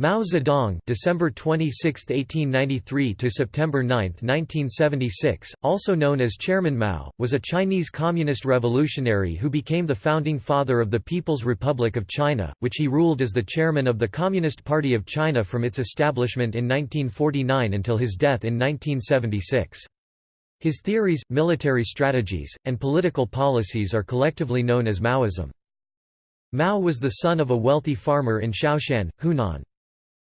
Mao Zedong December 26, 1893 to September 9, 1976, also known as Chairman Mao, was a Chinese communist revolutionary who became the founding father of the People's Republic of China, which he ruled as the chairman of the Communist Party of China from its establishment in 1949 until his death in 1976. His theories, military strategies, and political policies are collectively known as Maoism. Mao was the son of a wealthy farmer in Shaoshan, Hunan.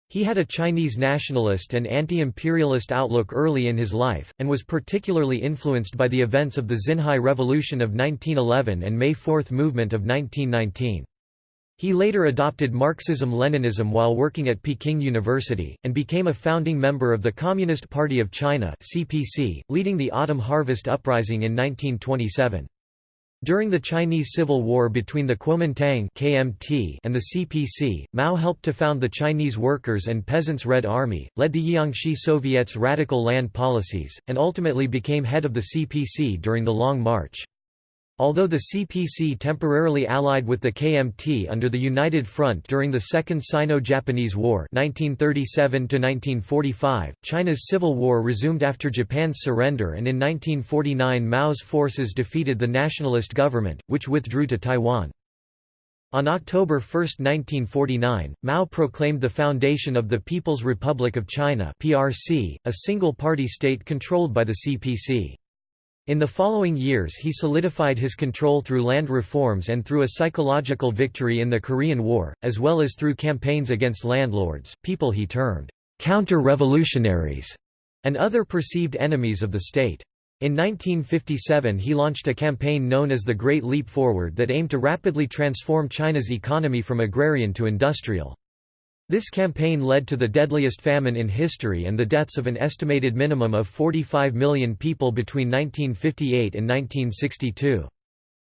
He had a Chinese nationalist and anti-imperialist outlook early in his life, and was particularly influenced by the events of the Xinhai Revolution of 1911 and May Fourth movement of 1919. He later adopted Marxism-Leninism while working at Peking University, and became a founding member of the Communist Party of China CPC, leading the Autumn Harvest Uprising in 1927. During the Chinese Civil War between the Kuomintang (KMT) and the CPC, Mao helped to found the Chinese Workers' and Peasants' Red Army, led the Jiangxi Soviet's radical land policies, and ultimately became head of the CPC during the Long March. Although the CPC temporarily allied with the KMT under the United Front during the Second Sino-Japanese War 1937 China's Civil War resumed after Japan's surrender and in 1949 Mao's forces defeated the nationalist government, which withdrew to Taiwan. On October 1, 1949, Mao proclaimed the foundation of the People's Republic of China PRC, a single-party state controlled by the CPC. In the following years he solidified his control through land reforms and through a psychological victory in the Korean War, as well as through campaigns against landlords, people he termed counter-revolutionaries, and other perceived enemies of the state. In 1957 he launched a campaign known as the Great Leap Forward that aimed to rapidly transform China's economy from agrarian to industrial. This campaign led to the deadliest famine in history and the deaths of an estimated minimum of 45 million people between 1958 and 1962.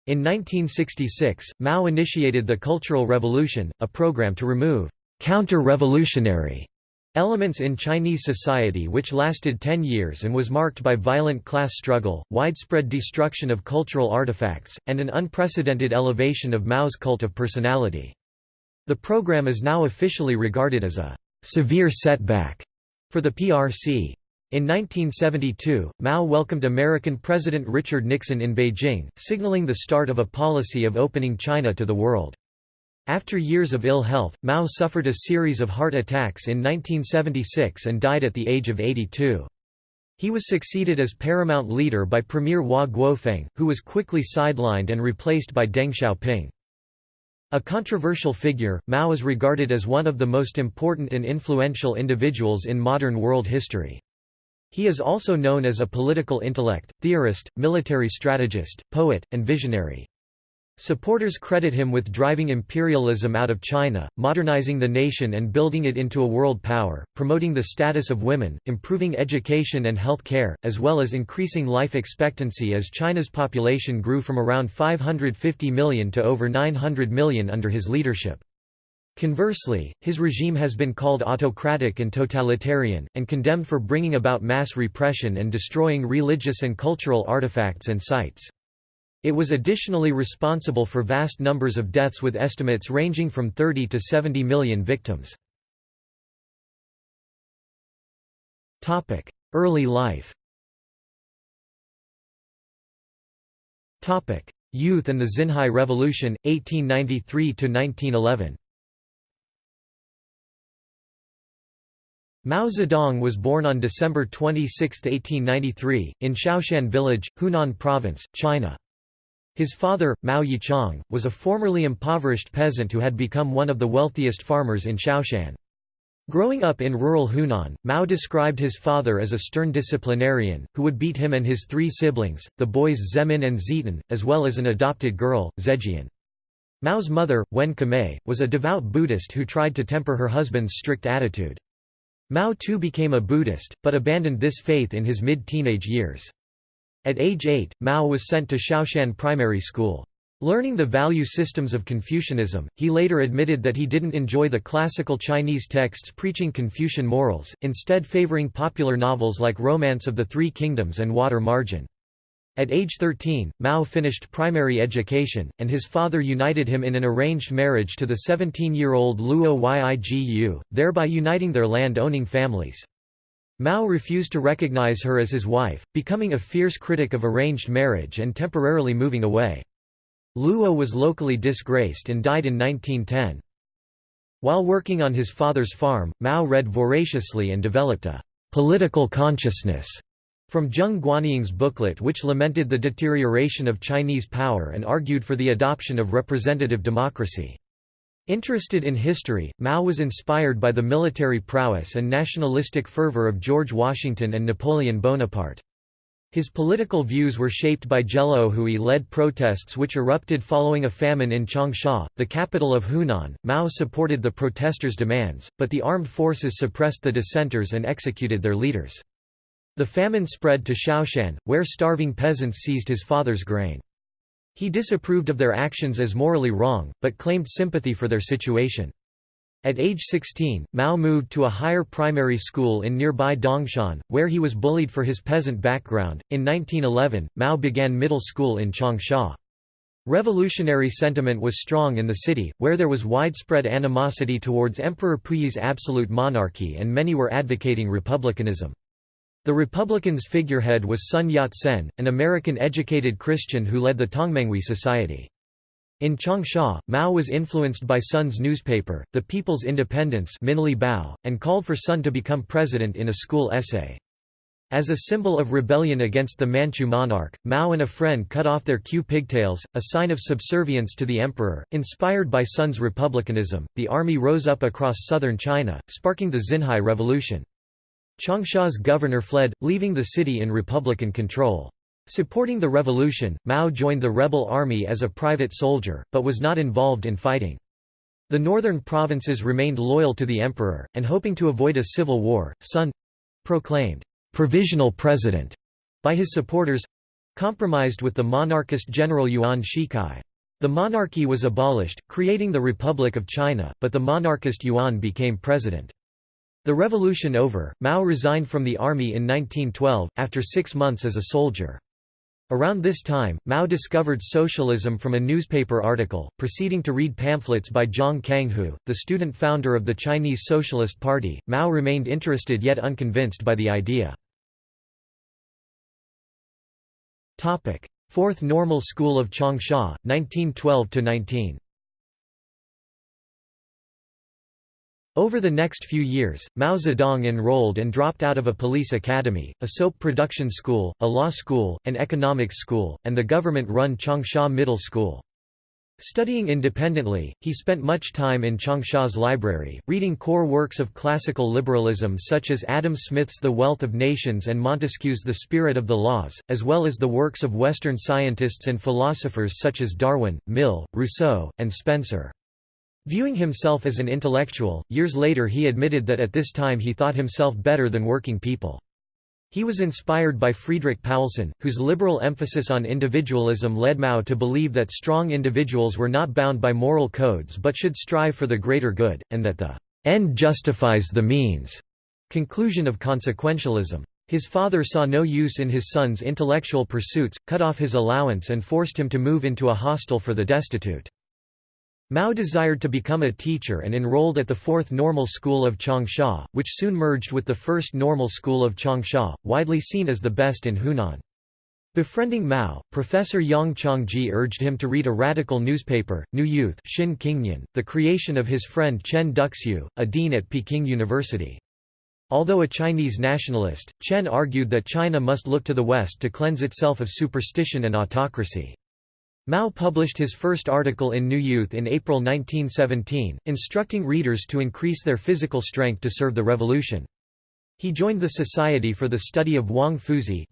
In 1966, Mao initiated the Cultural Revolution, a program to remove counter-revolutionary elements in Chinese society which lasted 10 years and was marked by violent class struggle, widespread destruction of cultural artifacts, and an unprecedented elevation of Mao's cult of personality. The program is now officially regarded as a severe setback for the PRC. In 1972, Mao welcomed American President Richard Nixon in Beijing, signaling the start of a policy of opening China to the world. After years of ill health, Mao suffered a series of heart attacks in 1976 and died at the age of 82. He was succeeded as paramount leader by Premier Hua Guofeng, who was quickly sidelined and replaced by Deng Xiaoping. A controversial figure, Mao is regarded as one of the most important and influential individuals in modern world history. He is also known as a political intellect, theorist, military strategist, poet, and visionary. Supporters credit him with driving imperialism out of China, modernizing the nation and building it into a world power, promoting the status of women, improving education and health care, as well as increasing life expectancy as China's population grew from around 550 million to over 900 million under his leadership. Conversely, his regime has been called autocratic and totalitarian, and condemned for bringing about mass repression and destroying religious and cultural artifacts and sites. It was additionally responsible for vast numbers of deaths with estimates ranging from 30 to 70 million victims. Early life Youth and the Xinhai Revolution, 1893–1911 Mao Zedong was born on December 26, 1893, in Shaoshan Village, Hunan Province, China. His father, Mao Yichang, was a formerly impoverished peasant who had become one of the wealthiest farmers in Shaoshan. Growing up in rural Hunan, Mao described his father as a stern disciplinarian, who would beat him and his three siblings, the boys Zemin and Zitan, as well as an adopted girl, Zejian. Mao's mother, Wen Kamei, was a devout Buddhist who tried to temper her husband's strict attitude. Mao too became a Buddhist, but abandoned this faith in his mid-teenage years. At age 8, Mao was sent to Shaoshan Primary School. Learning the value systems of Confucianism, he later admitted that he didn't enjoy the classical Chinese texts preaching Confucian morals, instead favoring popular novels like Romance of the Three Kingdoms and Water Margin. At age 13, Mao finished primary education, and his father united him in an arranged marriage to the 17-year-old Luo Yigu, thereby uniting their land-owning families. Mao refused to recognize her as his wife, becoming a fierce critic of arranged marriage and temporarily moving away. Luo was locally disgraced and died in 1910. While working on his father's farm, Mao read voraciously and developed a «political consciousness» from Zheng Guanying's booklet which lamented the deterioration of Chinese power and argued for the adoption of representative democracy. Interested in history, Mao was inspired by the military prowess and nationalistic fervor of George Washington and Napoleon Bonaparte. His political views were shaped by Gelaohui-led protests which erupted following a famine in Changsha, the capital of Hunan. Mao supported the protesters' demands, but the armed forces suppressed the dissenters and executed their leaders. The famine spread to Shaoshan, where starving peasants seized his father's grain. He disapproved of their actions as morally wrong, but claimed sympathy for their situation. At age 16, Mao moved to a higher primary school in nearby Dongshan, where he was bullied for his peasant background. In 1911, Mao began middle school in Changsha. Revolutionary sentiment was strong in the city, where there was widespread animosity towards Emperor Puyi's absolute monarchy and many were advocating republicanism. The Republicans' figurehead was Sun Yat-sen, an American-educated Christian who led the Tongmenghui Society. In Changsha, Mao was influenced by Sun's newspaper, The People's Independence and called for Sun to become president in a school essay. As a symbol of rebellion against the Manchu monarch, Mao and a friend cut off their queue pigtails, a sign of subservience to the emperor. Inspired by Sun's republicanism, the army rose up across southern China, sparking the Xinhai Revolution. Changsha's governor fled, leaving the city in republican control. Supporting the revolution, Mao joined the rebel army as a private soldier, but was not involved in fighting. The northern provinces remained loyal to the emperor, and hoping to avoid a civil war, Sun—proclaimed «provisional president» by his supporters—compromised with the monarchist general Yuan Shikai. The monarchy was abolished, creating the Republic of China, but the monarchist Yuan became president. The revolution over, Mao resigned from the army in 1912, after six months as a soldier. Around this time, Mao discovered socialism from a newspaper article, proceeding to read pamphlets by Zhang Kanghu, the student founder of the Chinese Socialist Party. Mao remained interested yet unconvinced by the idea. Fourth Normal School of Changsha, 1912–19 Over the next few years, Mao Zedong enrolled and dropped out of a police academy, a soap production school, a law school, an economics school, and the government-run Changsha Middle School. Studying independently, he spent much time in Changsha's library, reading core works of classical liberalism such as Adam Smith's The Wealth of Nations and Montesquieu's The Spirit of the Laws, as well as the works of Western scientists and philosophers such as Darwin, Mill, Rousseau, and Spencer. Viewing himself as an intellectual, years later he admitted that at this time he thought himself better than working people. He was inspired by Friedrich Paulsen, whose liberal emphasis on individualism led Mao to believe that strong individuals were not bound by moral codes but should strive for the greater good, and that the end justifies the means conclusion of consequentialism. His father saw no use in his son's intellectual pursuits, cut off his allowance and forced him to move into a hostel for the destitute. Mao desired to become a teacher and enrolled at the Fourth Normal School of Changsha, which soon merged with the First Normal School of Changsha, widely seen as the best in Hunan. Befriending Mao, Professor Yang Chongji urged him to read a radical newspaper, New Youth Xin Qingnian, the creation of his friend Chen Duxiu, a dean at Peking University. Although a Chinese nationalist, Chen argued that China must look to the West to cleanse itself of superstition and autocracy. Mao published his first article in New Youth in April 1917, instructing readers to increase their physical strength to serve the revolution. He joined the Society for the Study of Wang Fuzi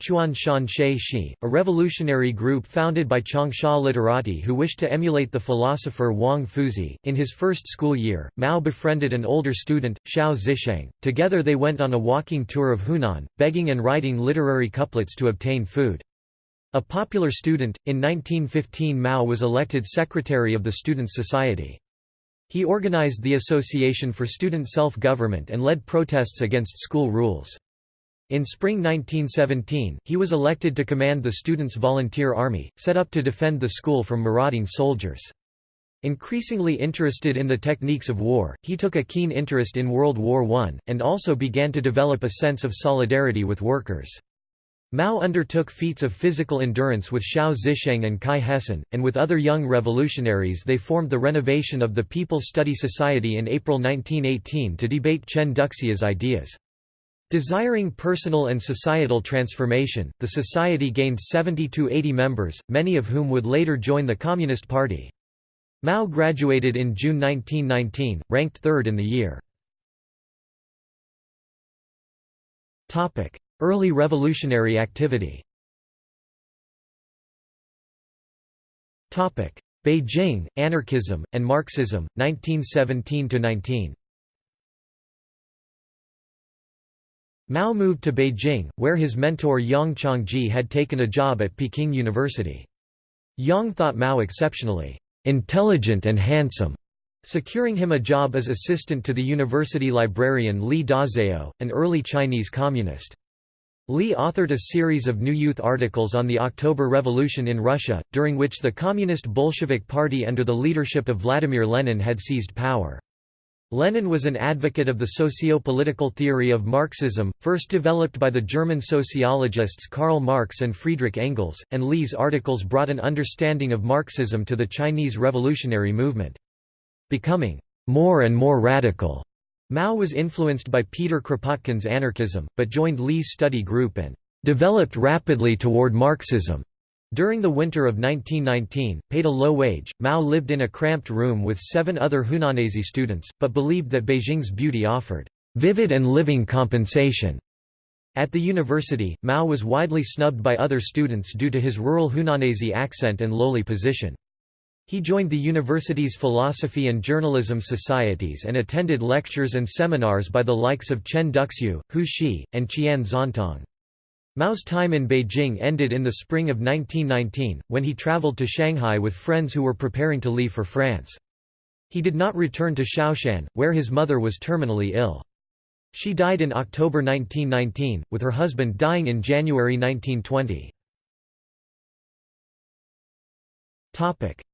a revolutionary group founded by Changsha literati who wished to emulate the philosopher Wang Fuzi. In his first school year, Mao befriended an older student, Xiao Zisheng. Together they went on a walking tour of Hunan, begging and writing literary couplets to obtain food. A popular student, in 1915 Mao was elected secretary of the Students' Society. He organized the Association for Student Self-Government and led protests against school rules. In spring 1917, he was elected to command the Students' Volunteer Army, set up to defend the school from marauding soldiers. Increasingly interested in the techniques of war, he took a keen interest in World War I, and also began to develop a sense of solidarity with workers. Mao undertook feats of physical endurance with Xiao Zisheng and Cai Hesen, and with other young revolutionaries they formed the Renovation of the People's Study Society in April 1918 to debate Chen Duxiu's ideas. Desiring personal and societal transformation, the society gained 70 to 80 members, many of whom would later join the Communist Party. Mao graduated in June 1919, ranked third in the year. Early revolutionary activity Beijing, Anarchism, and Marxism, 1917–19 Mao moved to Beijing, where his mentor Yang Chongji had taken a job at Peking University. Yang thought Mao exceptionally intelligent and handsome, securing him a job as assistant to the university librarian Li Dazhao, an early Chinese communist. Li authored a series of New Youth articles on the October Revolution in Russia, during which the Communist Bolshevik Party under the leadership of Vladimir Lenin had seized power. Lenin was an advocate of the socio-political theory of Marxism, first developed by the German sociologists Karl Marx and Friedrich Engels, and Li's articles brought an understanding of Marxism to the Chinese revolutionary movement. Becoming more and more radical, Mao was influenced by Peter Kropotkin's anarchism, but joined Li's study group and developed rapidly toward Marxism. During the winter of 1919, paid a low wage, Mao lived in a cramped room with seven other Hunanese students, but believed that Beijing's beauty offered vivid and living compensation. At the university, Mao was widely snubbed by other students due to his rural Hunanese accent and lowly position. He joined the university's philosophy and journalism societies and attended lectures and seminars by the likes of Chen Duxiu, Hu Shih, and Qian Xuantong. Mao's time in Beijing ended in the spring of 1919, when he traveled to Shanghai with friends who were preparing to leave for France. He did not return to Shaoshan, where his mother was terminally ill. She died in October 1919, with her husband dying in January 1920.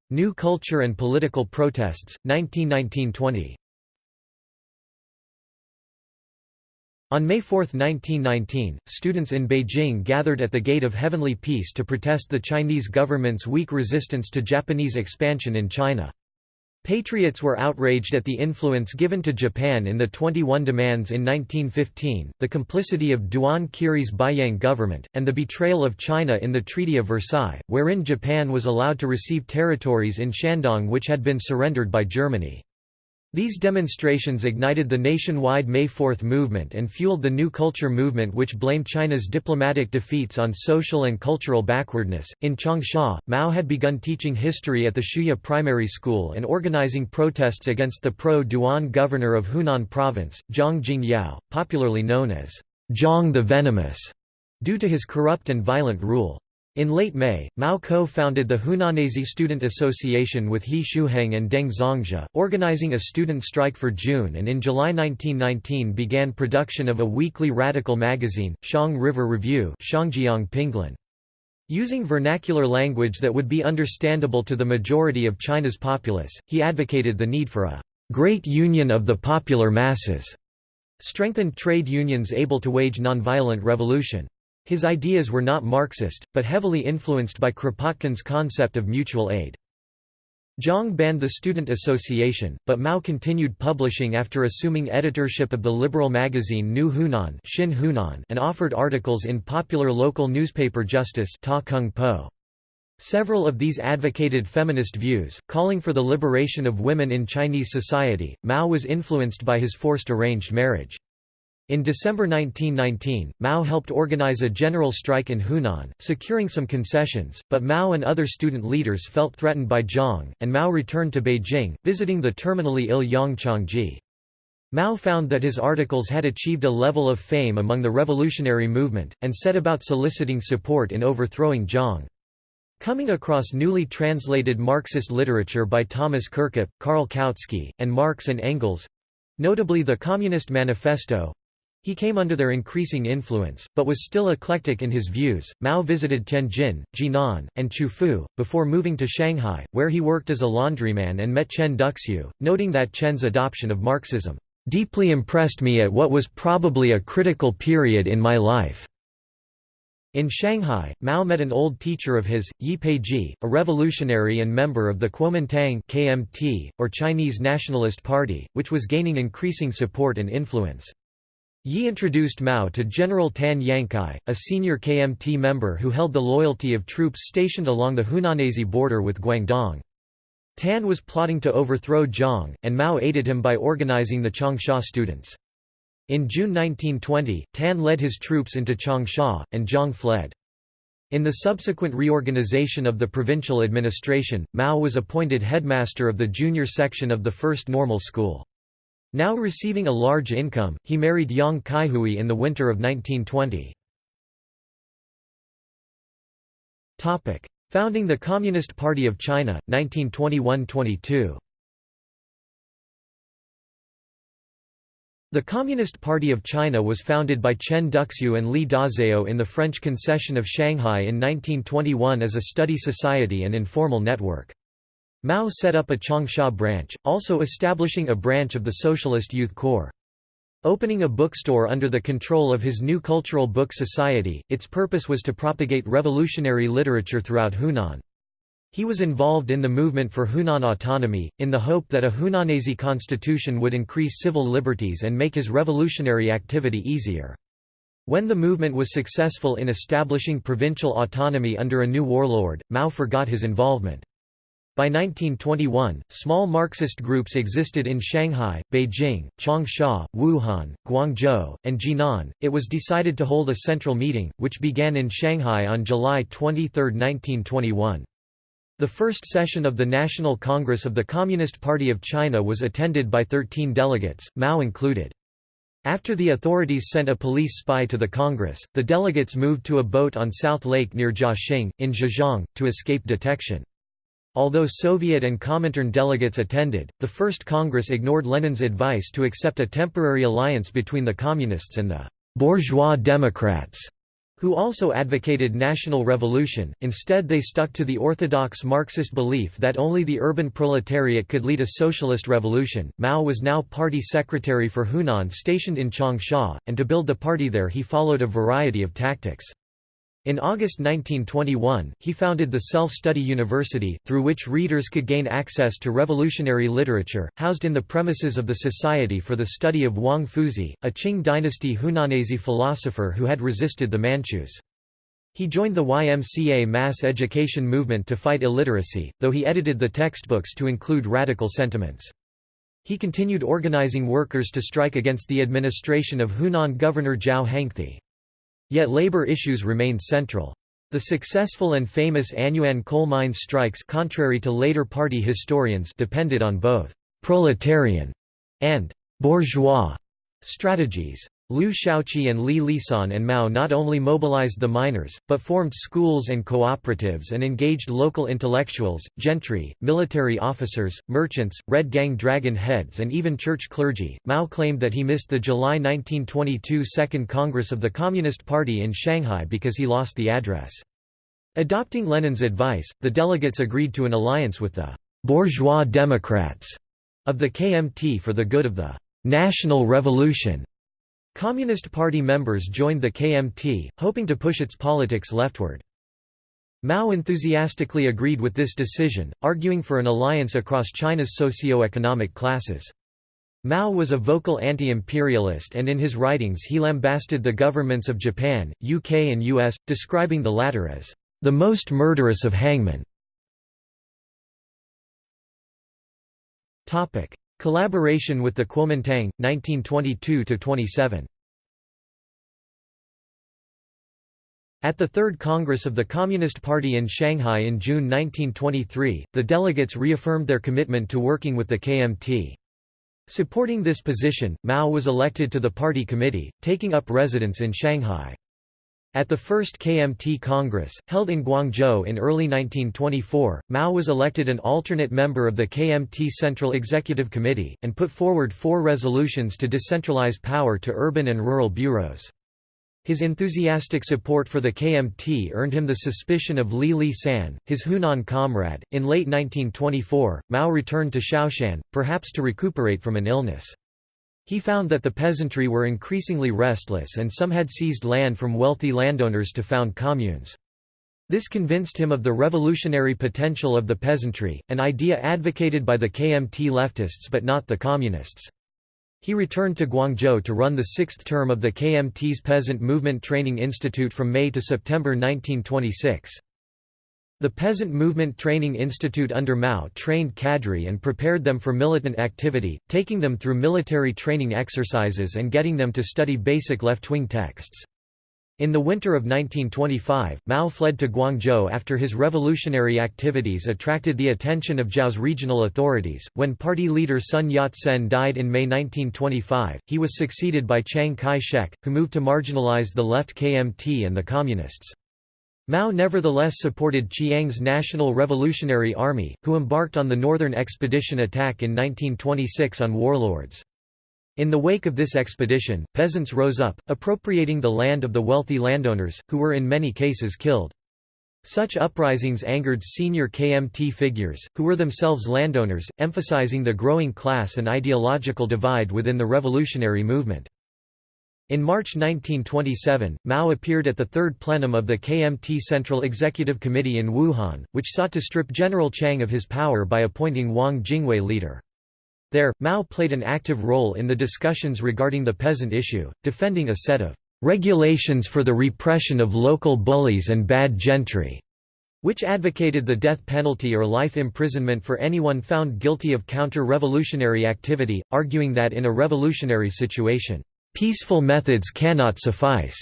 New culture and political protests, 1919–20 On May 4, 1919, students in Beijing gathered at the Gate of Heavenly Peace to protest the Chinese government's weak resistance to Japanese expansion in China. Patriots were outraged at the influence given to Japan in the 21 demands in 1915, the complicity of Duan Qirui's Beiyang government, and the betrayal of China in the Treaty of Versailles, wherein Japan was allowed to receive territories in Shandong which had been surrendered by Germany. These demonstrations ignited the nationwide May 4 movement and fueled the New Culture movement, which blamed China's diplomatic defeats on social and cultural backwardness. In Changsha, Mao had begun teaching history at the Xiuye Primary School and organizing protests against the pro Duan governor of Hunan Province, Zhang Jingyao, popularly known as Zhang the Venomous, due to his corrupt and violent rule. In late May, Mao co-founded the Hunanese Student Association with He Shuheng and Deng Zongzhe, organizing a student strike for June and in July 1919 began production of a weekly radical magazine, Xiang River Review Using vernacular language that would be understandable to the majority of China's populace, he advocated the need for a «great union of the popular masses», strengthened trade unions able to wage nonviolent revolution. His ideas were not Marxist, but heavily influenced by Kropotkin's concept of mutual aid. Zhang banned the Student Association, but Mao continued publishing after assuming editorship of the liberal magazine New Hunan, Xin Hunan and offered articles in popular local newspaper Justice Ta Kung Po. Several of these advocated feminist views, calling for the liberation of women in Chinese society. Mao was influenced by his forced arranged marriage. In December 1919, Mao helped organize a general strike in Hunan, securing some concessions, but Mao and other student leaders felt threatened by Zhang, and Mao returned to Beijing, visiting the terminally ill Yang Changji. Mao found that his articles had achieved a level of fame among the revolutionary movement, and set about soliciting support in overthrowing Zhang. Coming across newly translated Marxist literature by Thomas Kirkup, Karl Kautsky, and Marx and Engels—notably the Communist Manifesto, He came under their increasing influence, but was still eclectic in his views. Mao visited Tianjin, Jinan, and Qufu, before moving to Shanghai, where he worked as a laundryman and met Chen Duxiu, noting that Chen's adoption of Marxism deeply impressed me at what was probably a critical period in my life. In Shanghai, Mao met an old teacher of his, Yi Peiji, a revolutionary and member of the Kuomintang KMT, or Chinese Nationalist Party, which was gaining increasing support and influence. Yi introduced Mao to General Tan Yankai, a senior KMT member who held the loyalty of troops stationed along the Hunanese border with Guangdong. Tan was plotting to overthrow Jiang, and Mao aided him by organizing the Changsha students. In June 1920, Tan led his troops into Changsha, and Jiang fled. In the subsequent reorganization of the provincial administration, Mao was appointed headmaster of the junior section of the First Normal School. Now receiving a large income, he married Yang Kaihui in the winter of 1920. Founding the Communist Party of China, 1921–22 The Communist Party of China was founded by Chen Duxiu and Li Dazhao in the French concession of Shanghai in 1921 as a study society and informal network. Mao set up a Changsha branch, also establishing a branch of the Socialist Youth Corps. Opening a bookstore under the control of his new Cultural Book Society, its purpose was to propagate revolutionary literature throughout Hunan. He was involved in the movement for Hunan autonomy, in the hope that a Hunanese constitution would increase civil liberties and make his revolutionary activity easier. When the movement was successful in establishing provincial autonomy under a new warlord, Mao forgot his involvement. By 1921, small Marxist groups existed in Shanghai, Beijing, Changsha, Wuhan, Guangzhou, and Jinan. It was decided to hold a central meeting, which began in Shanghai on July 23, 1921. The first session of the National Congress of the Communist Party of China was attended by 13 delegates, Mao included. After the authorities sent a police spy to the Congress, the delegates moved to a boat on South Lake near Jiaxing, in Zhejiang, to escape detection. Although Soviet and Comintern delegates attended, the First Congress ignored Lenin's advice to accept a temporary alliance between the Communists and the «bourgeois Democrats», who also advocated national revolution, instead they stuck to the orthodox Marxist belief that only the urban proletariat could lead a socialist revolution. Mao was now party secretary for Hunan stationed in Changsha, and to build the party there he followed a variety of tactics. In August 1921, he founded the Self-Study University, through which readers could gain access to revolutionary literature, housed in the premises of the Society for the Study of Wang Fuzi, a Qing dynasty Hunanese philosopher who had resisted the Manchus. He joined the YMCA mass education movement to fight illiteracy, though he edited the textbooks to include radical sentiments. He continued organizing workers to strike against the administration of Hunan Governor Zhao Hengti. Yet labor issues remained central. The successful and famous Anyuan coal mine strikes contrary to later party historians depended on both «proletarian» and «bourgeois» strategies. Liu Shaoqi and Li Lisan and Mao not only mobilized the miners, but formed schools and cooperatives and engaged local intellectuals, gentry, military officers, merchants, Red Gang dragon heads and even church clergy. Mao claimed that he missed the July 1922 Second Congress of the Communist Party in Shanghai because he lost the address. Adopting Lenin's advice, the delegates agreed to an alliance with the «bourgeois Democrats» of the KMT for the good of the «national revolution» Communist Party members joined the KMT, hoping to push its politics leftward. Mao enthusiastically agreed with this decision, arguing for an alliance across China's socio-economic classes. Mao was a vocal anti-imperialist and in his writings he lambasted the governments of Japan, UK and US, describing the latter as, "...the most murderous of hangmen." Collaboration with the Kuomintang, 1922–27 At the Third Congress of the Communist Party in Shanghai in June 1923, the delegates reaffirmed their commitment to working with the KMT. Supporting this position, Mao was elected to the party committee, taking up residence in Shanghai. At the first KMT Congress, held in Guangzhou in early 1924, Mao was elected an alternate member of the KMT Central Executive Committee, and put forward four resolutions to decentralize power to urban and rural bureaus. His enthusiastic support for the KMT earned him the suspicion of Li Lisan, his Hunan comrade. In late 1924, Mao returned to Shaoshan, perhaps to recuperate from an illness. He found that the peasantry were increasingly restless and some had seized land from wealthy landowners to found communes. This convinced him of the revolutionary potential of the peasantry, an idea advocated by the KMT leftists but not the communists. He returned to Guangzhou to run the sixth term of the KMT's Peasant Movement Training Institute from May to September 1926. The Peasant Movement Training Institute under Mao trained cadre and prepared them for militant activity, taking them through military training exercises and getting them to study basic left-wing texts. In the winter of 1925, Mao fled to Guangzhou after his revolutionary activities attracted the attention of Zhou's regional authorities. When party leader Sun Yat-sen died in May 1925, he was succeeded by Chiang Kai-shek, who moved to marginalize the left KMT and the Communists. Mao nevertheless supported Chiang's National Revolutionary Army, who embarked on the Northern Expedition attack in 1926 on warlords. In the wake of this expedition, peasants rose up, appropriating the land of the wealthy landowners, who were in many cases killed. Such uprisings angered senior KMT figures, who were themselves landowners, emphasizing the growing class and ideological divide within the revolutionary movement. In March 1927, Mao appeared at the third plenum of the KMT Central Executive Committee in Wuhan, which sought to strip General Chiang of his power by appointing Wang Jingwei leader. There, Mao played an active role in the discussions regarding the peasant issue, defending a set of regulations for the repression of local bullies and bad gentry, which advocated the death penalty or life imprisonment for anyone found guilty of counter-revolutionary activity, arguing that in a revolutionary situation, Peaceful methods cannot suffice.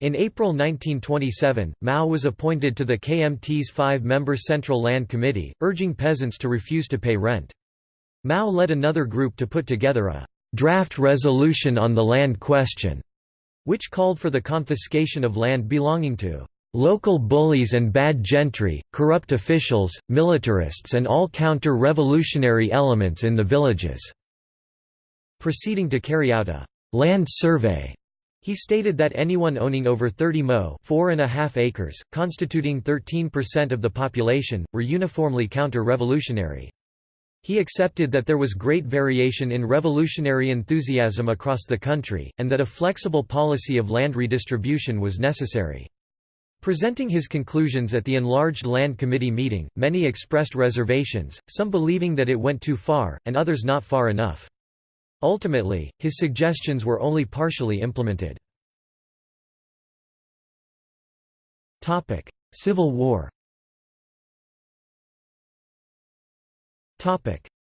In April 1927, Mao was appointed to the KMT's five-member Central Land Committee, urging peasants to refuse to pay rent. Mao led another group to put together a «draft resolution on the land question», which called for the confiscation of land belonging to «local bullies and bad gentry, corrupt officials, militarists and all counter-revolutionary elements in the villages», proceeding to carry out a land survey. He stated that anyone owning over 30 mo (4.5 acres, constituting 13% of the population, were uniformly counter-revolutionary. He accepted that there was great variation in revolutionary enthusiasm across the country, and that a flexible policy of land redistribution was necessary. Presenting his conclusions at the enlarged Land Committee meeting, many expressed reservations, some believing that it went too far, and others not far enough. Ultimately, his suggestions were only partially implemented. Civil War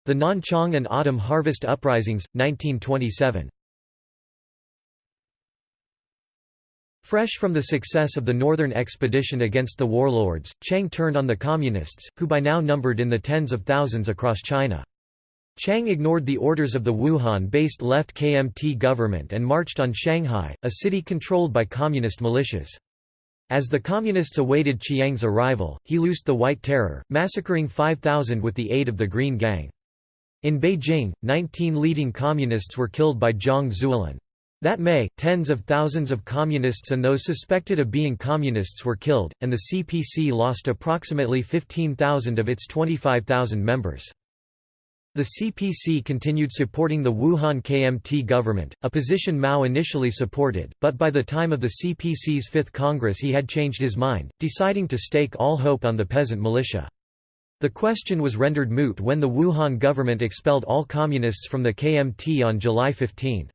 The Nanchang and Autumn Harvest Uprisings, 1927 Fresh from the success of the Northern expedition against the warlords, Chiang turned on the Communists, who by now numbered in the tens of thousands across China. Chiang ignored the orders of the Wuhan-based left KMT government and marched on Shanghai, a city controlled by communist militias. As the Communists awaited Chiang's arrival, he loosed the White Terror, massacring 5,000 with the aid of the Green Gang. In Beijing, 19 leading Communists were killed by Zhang Zuolin. That May, tens of thousands of Communists and those suspected of being Communists were killed, and the CPC lost approximately 15,000 of its 25,000 members. The CPC continued supporting the Wuhan KMT government, a position Mao initially supported, but by the time of the CPC's Fifth Congress he had changed his mind, deciding to stake all hope on the peasant militia. The question was rendered moot when the Wuhan government expelled all communists from the KMT on July 15.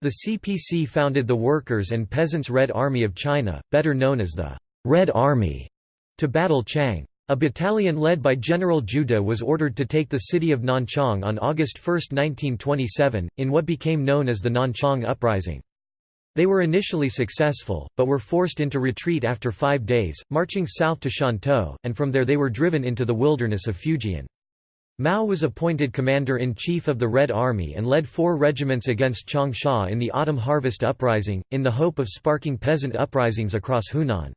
The CPC founded the Workers' and Peasants' Red Army of China, better known as the Red Army, to battle Chiang. A battalion led by General De was ordered to take the city of Nanchang on August 1, 1927, in what became known as the Nanchang Uprising. They were initially successful, but were forced into retreat after five days, marching south to Shantou, and from there they were driven into the wilderness of Fujian. Mao was appointed commander-in-chief of the Red Army and led four regiments against Changsha in the autumn harvest uprising, in the hope of sparking peasant uprisings across Hunan.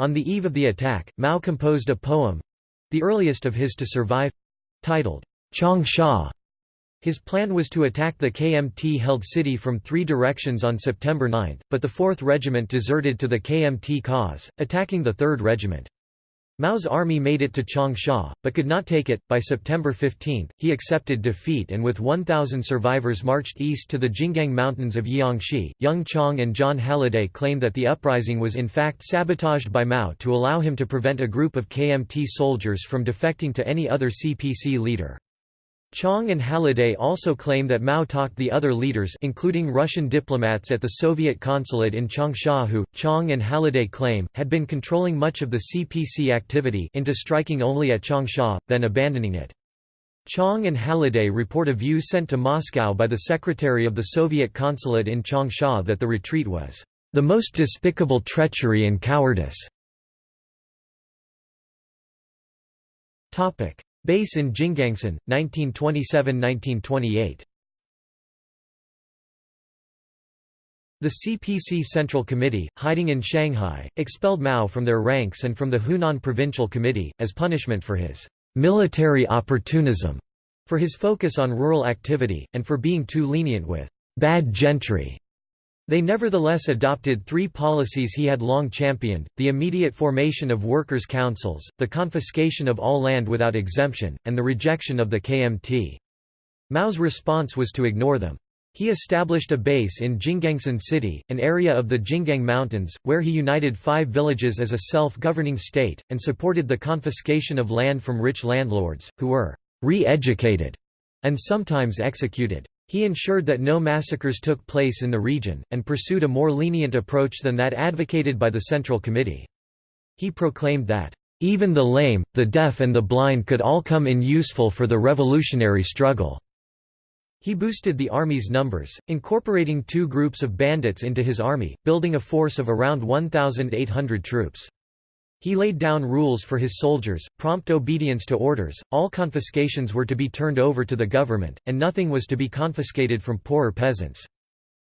On the eve of the attack, Mao composed a poem—the earliest of his to survive—titled, Changsha. His plan was to attack the KMT-held city from three directions on September 9, but the 4th Regiment deserted to the KMT cause, attacking the 3rd Regiment. Mao's army made it to Changsha, but could not take it. By September 15, he accepted defeat and with 1,000 survivors marched east to the Jinggang Mountains of Jiangxi. Jung Chang and Jon Halliday claim that the uprising was in fact sabotaged by Mao to allow him to prevent a group of KMT soldiers from defecting to any other CPC leader. Chang and Halliday also claim that Mao talked the other leaders including Russian diplomats at the Soviet consulate in Changsha who, Chang and Halliday claim, had been controlling much of the CPC activity into striking only at Changsha, then abandoning it. Chang and Halliday report a view sent to Moscow by the secretary of the Soviet consulate in Changsha that the retreat was, "...the most despicable treachery and cowardice." Base in Jinggangshan, 1927–1928 The CPC Central Committee, hiding in Shanghai, expelled Mao from their ranks and from the Hunan Provincial Committee, as punishment for his «military opportunism», for his focus on rural activity, and for being too lenient with «bad gentry». They nevertheless adopted three policies he had long championed, the immediate formation of workers' councils, the confiscation of all land without exemption, and the rejection of the KMT. Mao's response was to ignore them. He established a base in Jinggangshan City, an area of the Jinggang Mountains, where he united five villages as a self-governing state, and supported the confiscation of land from rich landlords, who were «re-educated» and sometimes executed. He ensured that no massacres took place in the region, and pursued a more lenient approach than that advocated by the Central Committee. He proclaimed that, "...even the lame, the deaf and the blind could all come in useful for the revolutionary struggle." He boosted the army's numbers, incorporating two groups of bandits into his army, building a force of around 1,800 troops. He laid down rules for his soldiers, prompt obedience to orders, all confiscations were to be turned over to the government, and nothing was to be confiscated from poorer peasants.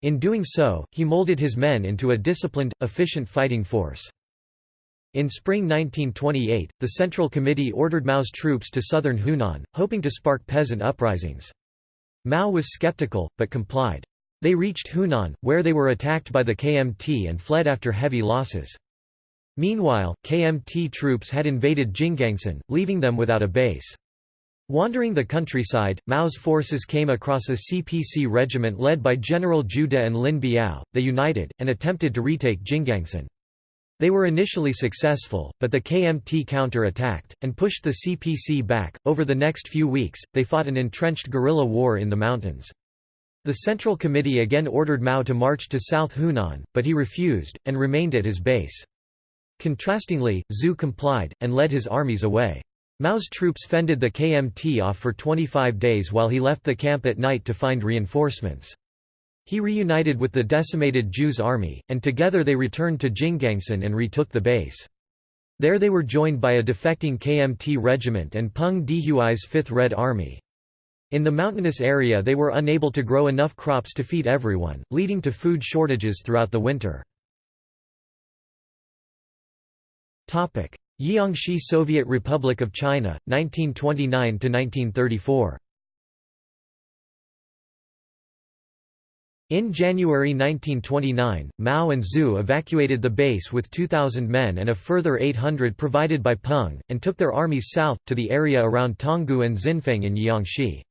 In doing so, he molded his men into a disciplined, efficient fighting force. In spring 1928, the Central Committee ordered Mao's troops to southern Hunan, hoping to spark peasant uprisings. Mao was skeptical, but complied. They reached Hunan, where they were attacked by the KMT and fled after heavy losses. Meanwhile, KMT troops had invaded Jinggangshan, leaving them without a base. Wandering the countryside, Mao's forces came across a CPC regiment led by General De and Lin Biao. They united, and attempted to retake Jinggangshan. They were initially successful, but the KMT counter-attacked, and pushed the CPC back. Over the next few weeks, they fought an entrenched guerrilla war in the mountains. The Central Committee again ordered Mao to march to South Hunan, but he refused, and remained at his base. Contrastingly, Zhu complied, and led his armies away. Mao's troops fended the KMT off for 25 days while he left the camp at night to find reinforcements. He reunited with the decimated Zhu's army, and together they returned to Jinggangshan and retook the base. There they were joined by a defecting KMT regiment and Peng Dehuai's 5th Red Army. In the mountainous area they were unable to grow enough crops to feed everyone, leading to food shortages throughout the winter. Jiangxi Soviet Republic of China, 1929–1934 In January 1929, Mao and Zhu evacuated the base with 2,000 men and a further 800 provided by Peng, and took their armies south, to the area around Tonggu and Xinfeng in Jiangxi.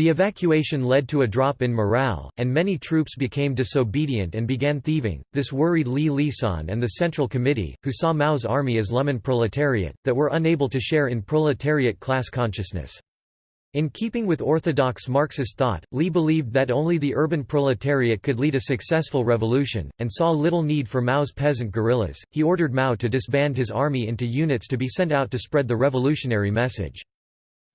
The evacuation led to a drop in morale, and many troops became disobedient and began thieving. This worried Li Lisan and the Central Committee, who saw Mao's army as Lumpenproletariat, that were unable to share in proletariat class consciousness. In keeping with orthodox Marxist thought, Li believed that only the urban proletariat could lead a successful revolution, and saw little need for Mao's peasant guerrillas. He ordered Mao to disband his army into units to be sent out to spread the revolutionary message.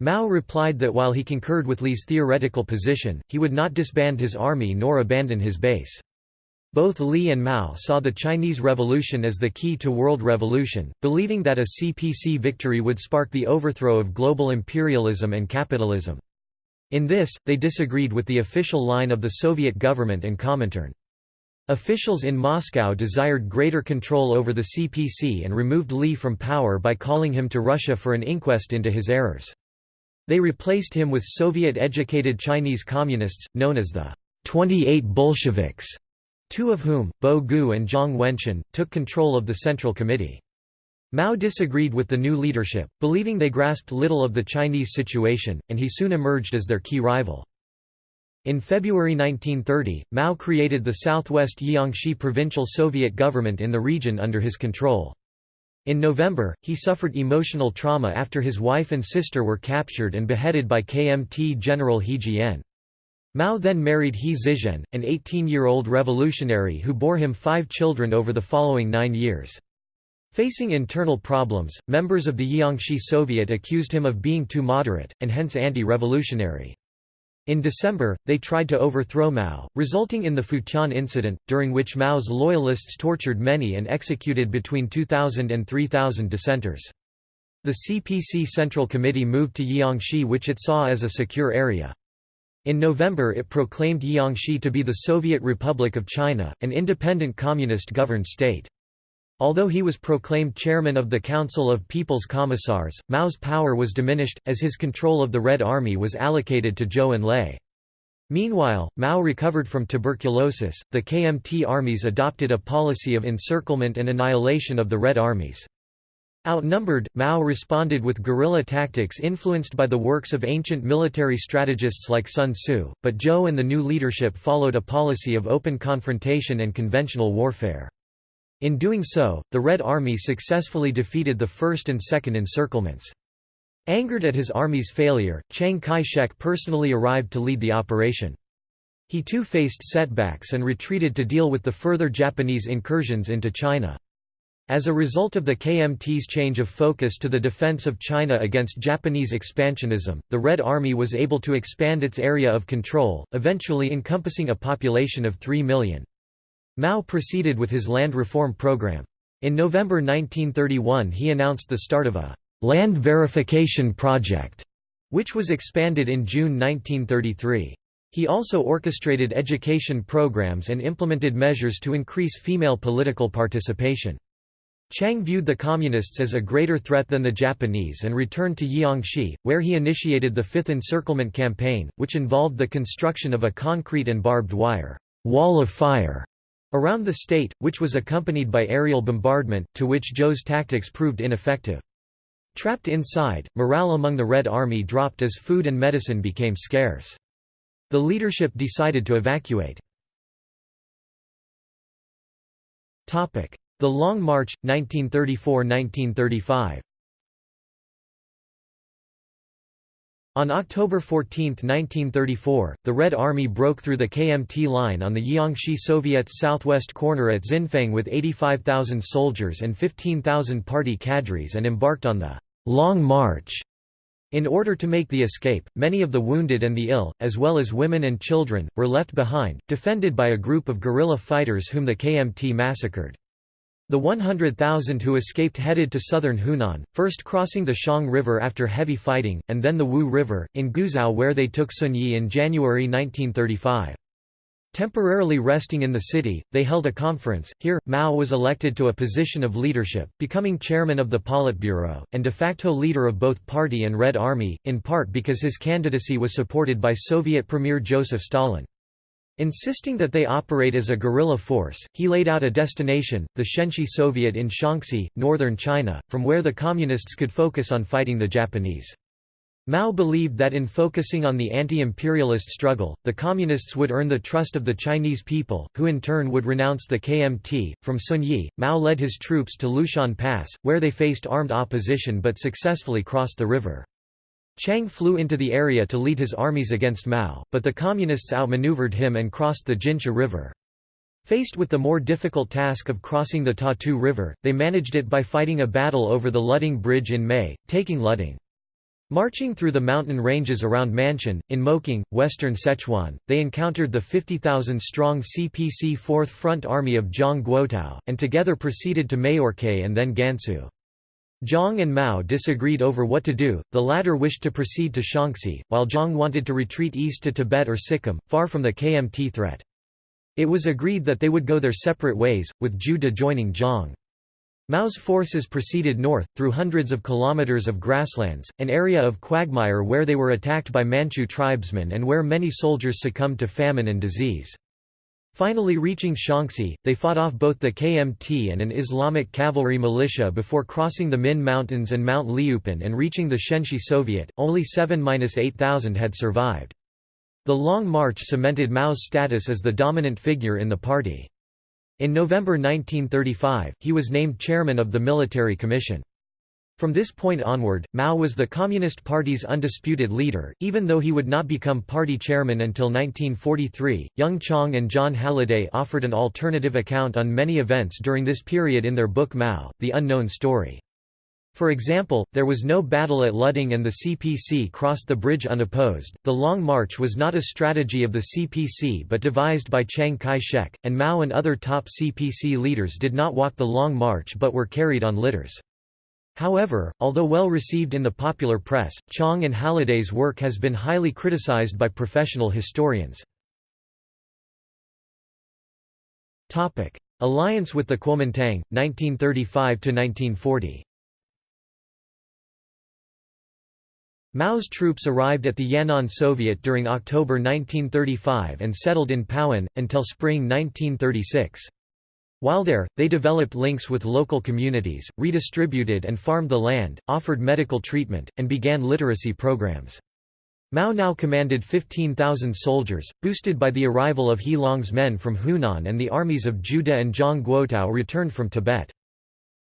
Mao replied that while he concurred with Li's theoretical position, he would not disband his army nor abandon his base. Both Li and Mao saw the Chinese Revolution as the key to world revolution, believing that a CPC victory would spark the overthrow of global imperialism and capitalism. In this, they disagreed with the official line of the Soviet government and Comintern. Officials in Moscow desired greater control over the CPC and removed Li from power by calling him to Russia for an inquest into his errors. They replaced him with Soviet-educated Chinese communists, known as the 28 Bolsheviks two of whom, Bo Gu and Zhang Wenquan, took control of the Central Committee. Mao disagreed with the new leadership, believing they grasped little of the Chinese situation, and he soon emerged as their key rival. In February 1930, Mao created the Southwest Jiangxi Provincial Soviet government in the region under his control. In November, he suffered emotional trauma after his wife and sister were captured and beheaded by KMT General He Jian. Mao then married He Zizhen, an 18-year-old revolutionary who bore him five children over the following nine years. Facing internal problems, members of the Jiangxi Soviet accused him of being too moderate, and hence anti-revolutionary. In December, they tried to overthrow Mao, resulting in the Futian incident, during which Mao's loyalists tortured many and executed between 2,000 and 3,000 dissenters. The CPC Central Committee moved to Jiangxi which it saw as a secure area. In November it proclaimed Jiangxi to be the Soviet Republic of China, an independent communist-governed state. Although he was proclaimed chairman of the Council of People's Commissars, Mao's power was diminished, as his control of the Red Army was allocated to Zhou Enlai. Meanwhile, Mao recovered from tuberculosis. The KMT armies adopted a policy of encirclement and annihilation of the Red armies. Outnumbered, Mao responded with guerrilla tactics influenced by the works of ancient military strategists like Sun Tzu, but Zhou and the new leadership followed a policy of open confrontation and conventional warfare. In doing so, the Red Army successfully defeated the first and second encirclements. Angered at his army's failure, Chiang Kai-shek personally arrived to lead the operation. He too faced setbacks and retreated to deal with the further Japanese incursions into China. As a result of the KMT's change of focus to the defense of China against Japanese expansionism, the Red Army was able to expand its area of control, eventually encompassing a population of 3 million. Mao proceeded with his land reform program. In November 1931 he announced the start of a «land verification project», which was expanded in June 1933. He also orchestrated education programs and implemented measures to increase female political participation. Chiang viewed the Communists as a greater threat than the Japanese and returned to Jiangxi, where he initiated the Fifth Encirclement Campaign, which involved the construction of a concrete and barbed wire wall of fire around the state, which was accompanied by aerial bombardment, to which Zhou's tactics proved ineffective. Trapped inside, morale among the Red Army dropped as food and medicine became scarce. The leadership decided to evacuate. The Long March, 1934–1935 On October 14, 1934, the Red Army broke through the KMT line on the Jiangxi Soviet's southwest corner at Xinfeng with 85,000 soldiers and 15,000 party cadres and embarked on the «Long March». In order to make the escape, many of the wounded and the ill, as well as women and children, were left behind, defended by a group of guerrilla fighters whom the KMT massacred. The 100,000 who escaped headed to southern Hunan, first crossing the Xiang River after heavy fighting, and then the Wu River, in Guizhou where they took Zunyi in January 1935. Temporarily resting in the city, they held a conference. Here, Mao was elected to a position of leadership, becoming chairman of the Politburo, and de facto leader of both party and Red Army, in part because his candidacy was supported by Soviet Premier Joseph Stalin. Insisting that they operate as a guerrilla force, he laid out a destination, the Shenxi Soviet in Shaanxi, northern China, from where the Communists could focus on fighting the Japanese. Mao believed that in focusing on the anti-imperialist struggle, the Communists would earn the trust of the Chinese people, who in turn would renounce the KMT. From Zunyi, Mao led his troops to Lushan Pass, where they faced armed opposition but successfully crossed the river. Chiang flew into the area to lead his armies against Mao, but the Communists outmaneuvered him and crossed the Jinsha River. Faced with the more difficult task of crossing the Tatu River, they managed it by fighting a battle over the Luding Bridge in May, taking Luding. Marching through the mountain ranges around Manshan, in Moqing, western Sichuan, they encountered the 50,000-strong CPC 4th Front Army of Zhang Guotao, and together proceeded to Mayorkei and then Gansu. Zhang and Mao disagreed over what to do, the latter wished to proceed to Shaanxi, while Zhang wanted to retreat east to Tibet or Sikkim, far from the KMT threat. It was agreed that they would go their separate ways, with De joining Zhang. Mao's forces proceeded north, through hundreds of kilometers of grasslands, an area of quagmire where they were attacked by Manchu tribesmen and where many soldiers succumbed to famine and disease. Finally reaching Shaanxi, they fought off both the KMT and an Islamic cavalry militia before crossing the Min Mountains and Mount Liupan and reaching the Shenxi Soviet, only 7–8,000 had survived. The Long March cemented Mao's status as the dominant figure in the party. In November 1935, he was named chairman of the Military Commission. From this point onward, Mao was the Communist Party's undisputed leader, even though he would not become party chairman until 1943. Jung Chang and Jon Halliday offered an alternative account on many events during this period in their book Mao, The Unknown Story. For example, there was no battle at Luding and the CPC crossed the bridge unopposed. The Long March was not a strategy of the CPC but devised by Chiang Kai shek, and Mao and other top CPC leaders did not walk the Long March but were carried on litters. However, although well received in the popular press, Chang and Halliday's work has been highly criticized by professional historians. Alliance with the Kuomintang, 1935–1940 Mao's troops arrived at the Yan'an Soviet during October 1935 and settled in Pawan, until spring 1936. While there, they developed links with local communities, redistributed and farmed the land, offered medical treatment, and began literacy programs. Mao now commanded 15,000 soldiers, boosted by the arrival of He Long's men from Hunan and the armies of De and Zhang Guotao returned from Tibet.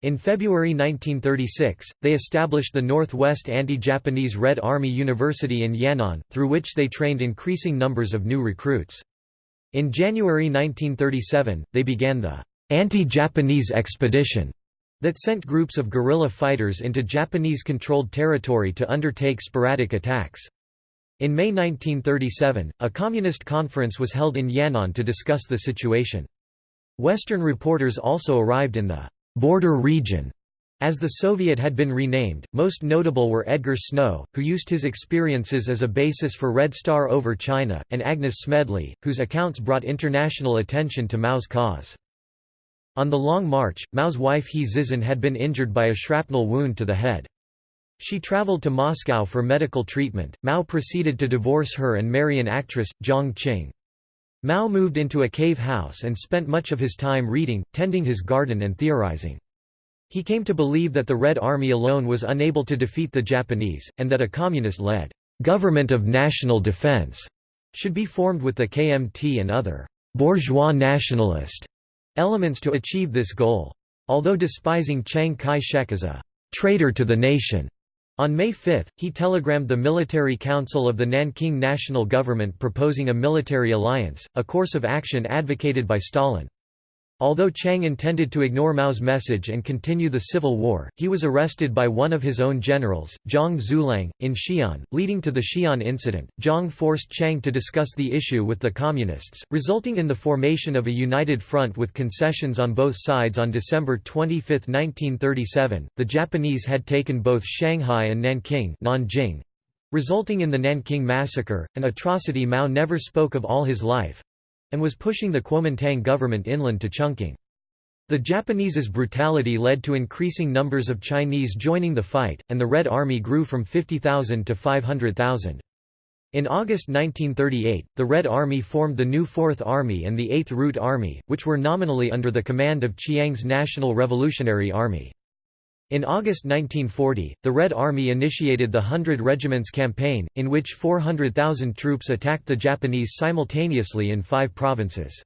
In February 1936, they established the Northwest Anti-Japanese Red Army University in Yan'an, through which they trained increasing numbers of new recruits. In January 1937, they began the anti-Japanese expedition that sent groups of guerrilla fighters into Japanese-controlled territory to undertake sporadic attacks. In May 1937, a communist conference was held in Yan'an to discuss the situation. Western reporters also arrived in the border region. As the Soviet had been renamed, most notable were Edgar Snow, who used his experiences as a basis for Red Star over China, and Agnes Smedley, whose accounts brought international attention to Mao's cause. On the Long March, Mao's wife He Zizhen had been injured by a shrapnel wound to the head. She traveled to Moscow for medical treatment. Mao proceeded to divorce her and marry an actress, Jiang Qing. Mao moved into a cave house and spent much of his time reading, tending his garden and theorizing. He came to believe that the Red Army alone was unable to defeat the Japanese, and that a communist-led government of national defense should be formed with the KMT and other bourgeois nationalist elements to achieve this goal. Although despising Chiang Kai-shek as a traitor to the nation, on May 5, he telegrammed the Military Council of the Nanking National Government proposing a military alliance, a course of action advocated by Stalin. Although Chiang intended to ignore Mao's message and continue the civil war, he was arrested by one of his own generals, Zhang Xueliang, in Xi'an, leading to the Xi'an incident. Zhang forced Chiang to discuss the issue with the Communists, resulting in the formation of a united front with concessions on both sides on December 25, 1937. The Japanese had taken both Shanghai and Nanking, Nanjing, resulting in the Nanking Massacre, an atrocity Mao never spoke of all his life and was pushing the Kuomintang government inland to Chungking. The Japanese's brutality led to increasing numbers of Chinese joining the fight, and the Red Army grew from 50,000 to 500,000. In August 1938, the Red Army formed the new Fourth Army and the Eighth Route Army, which were nominally under the command of Chiang's National Revolutionary Army. In August 1940, the Red Army initiated the Hundred Regiments Campaign, in which 400,000 troops attacked the Japanese simultaneously in five provinces.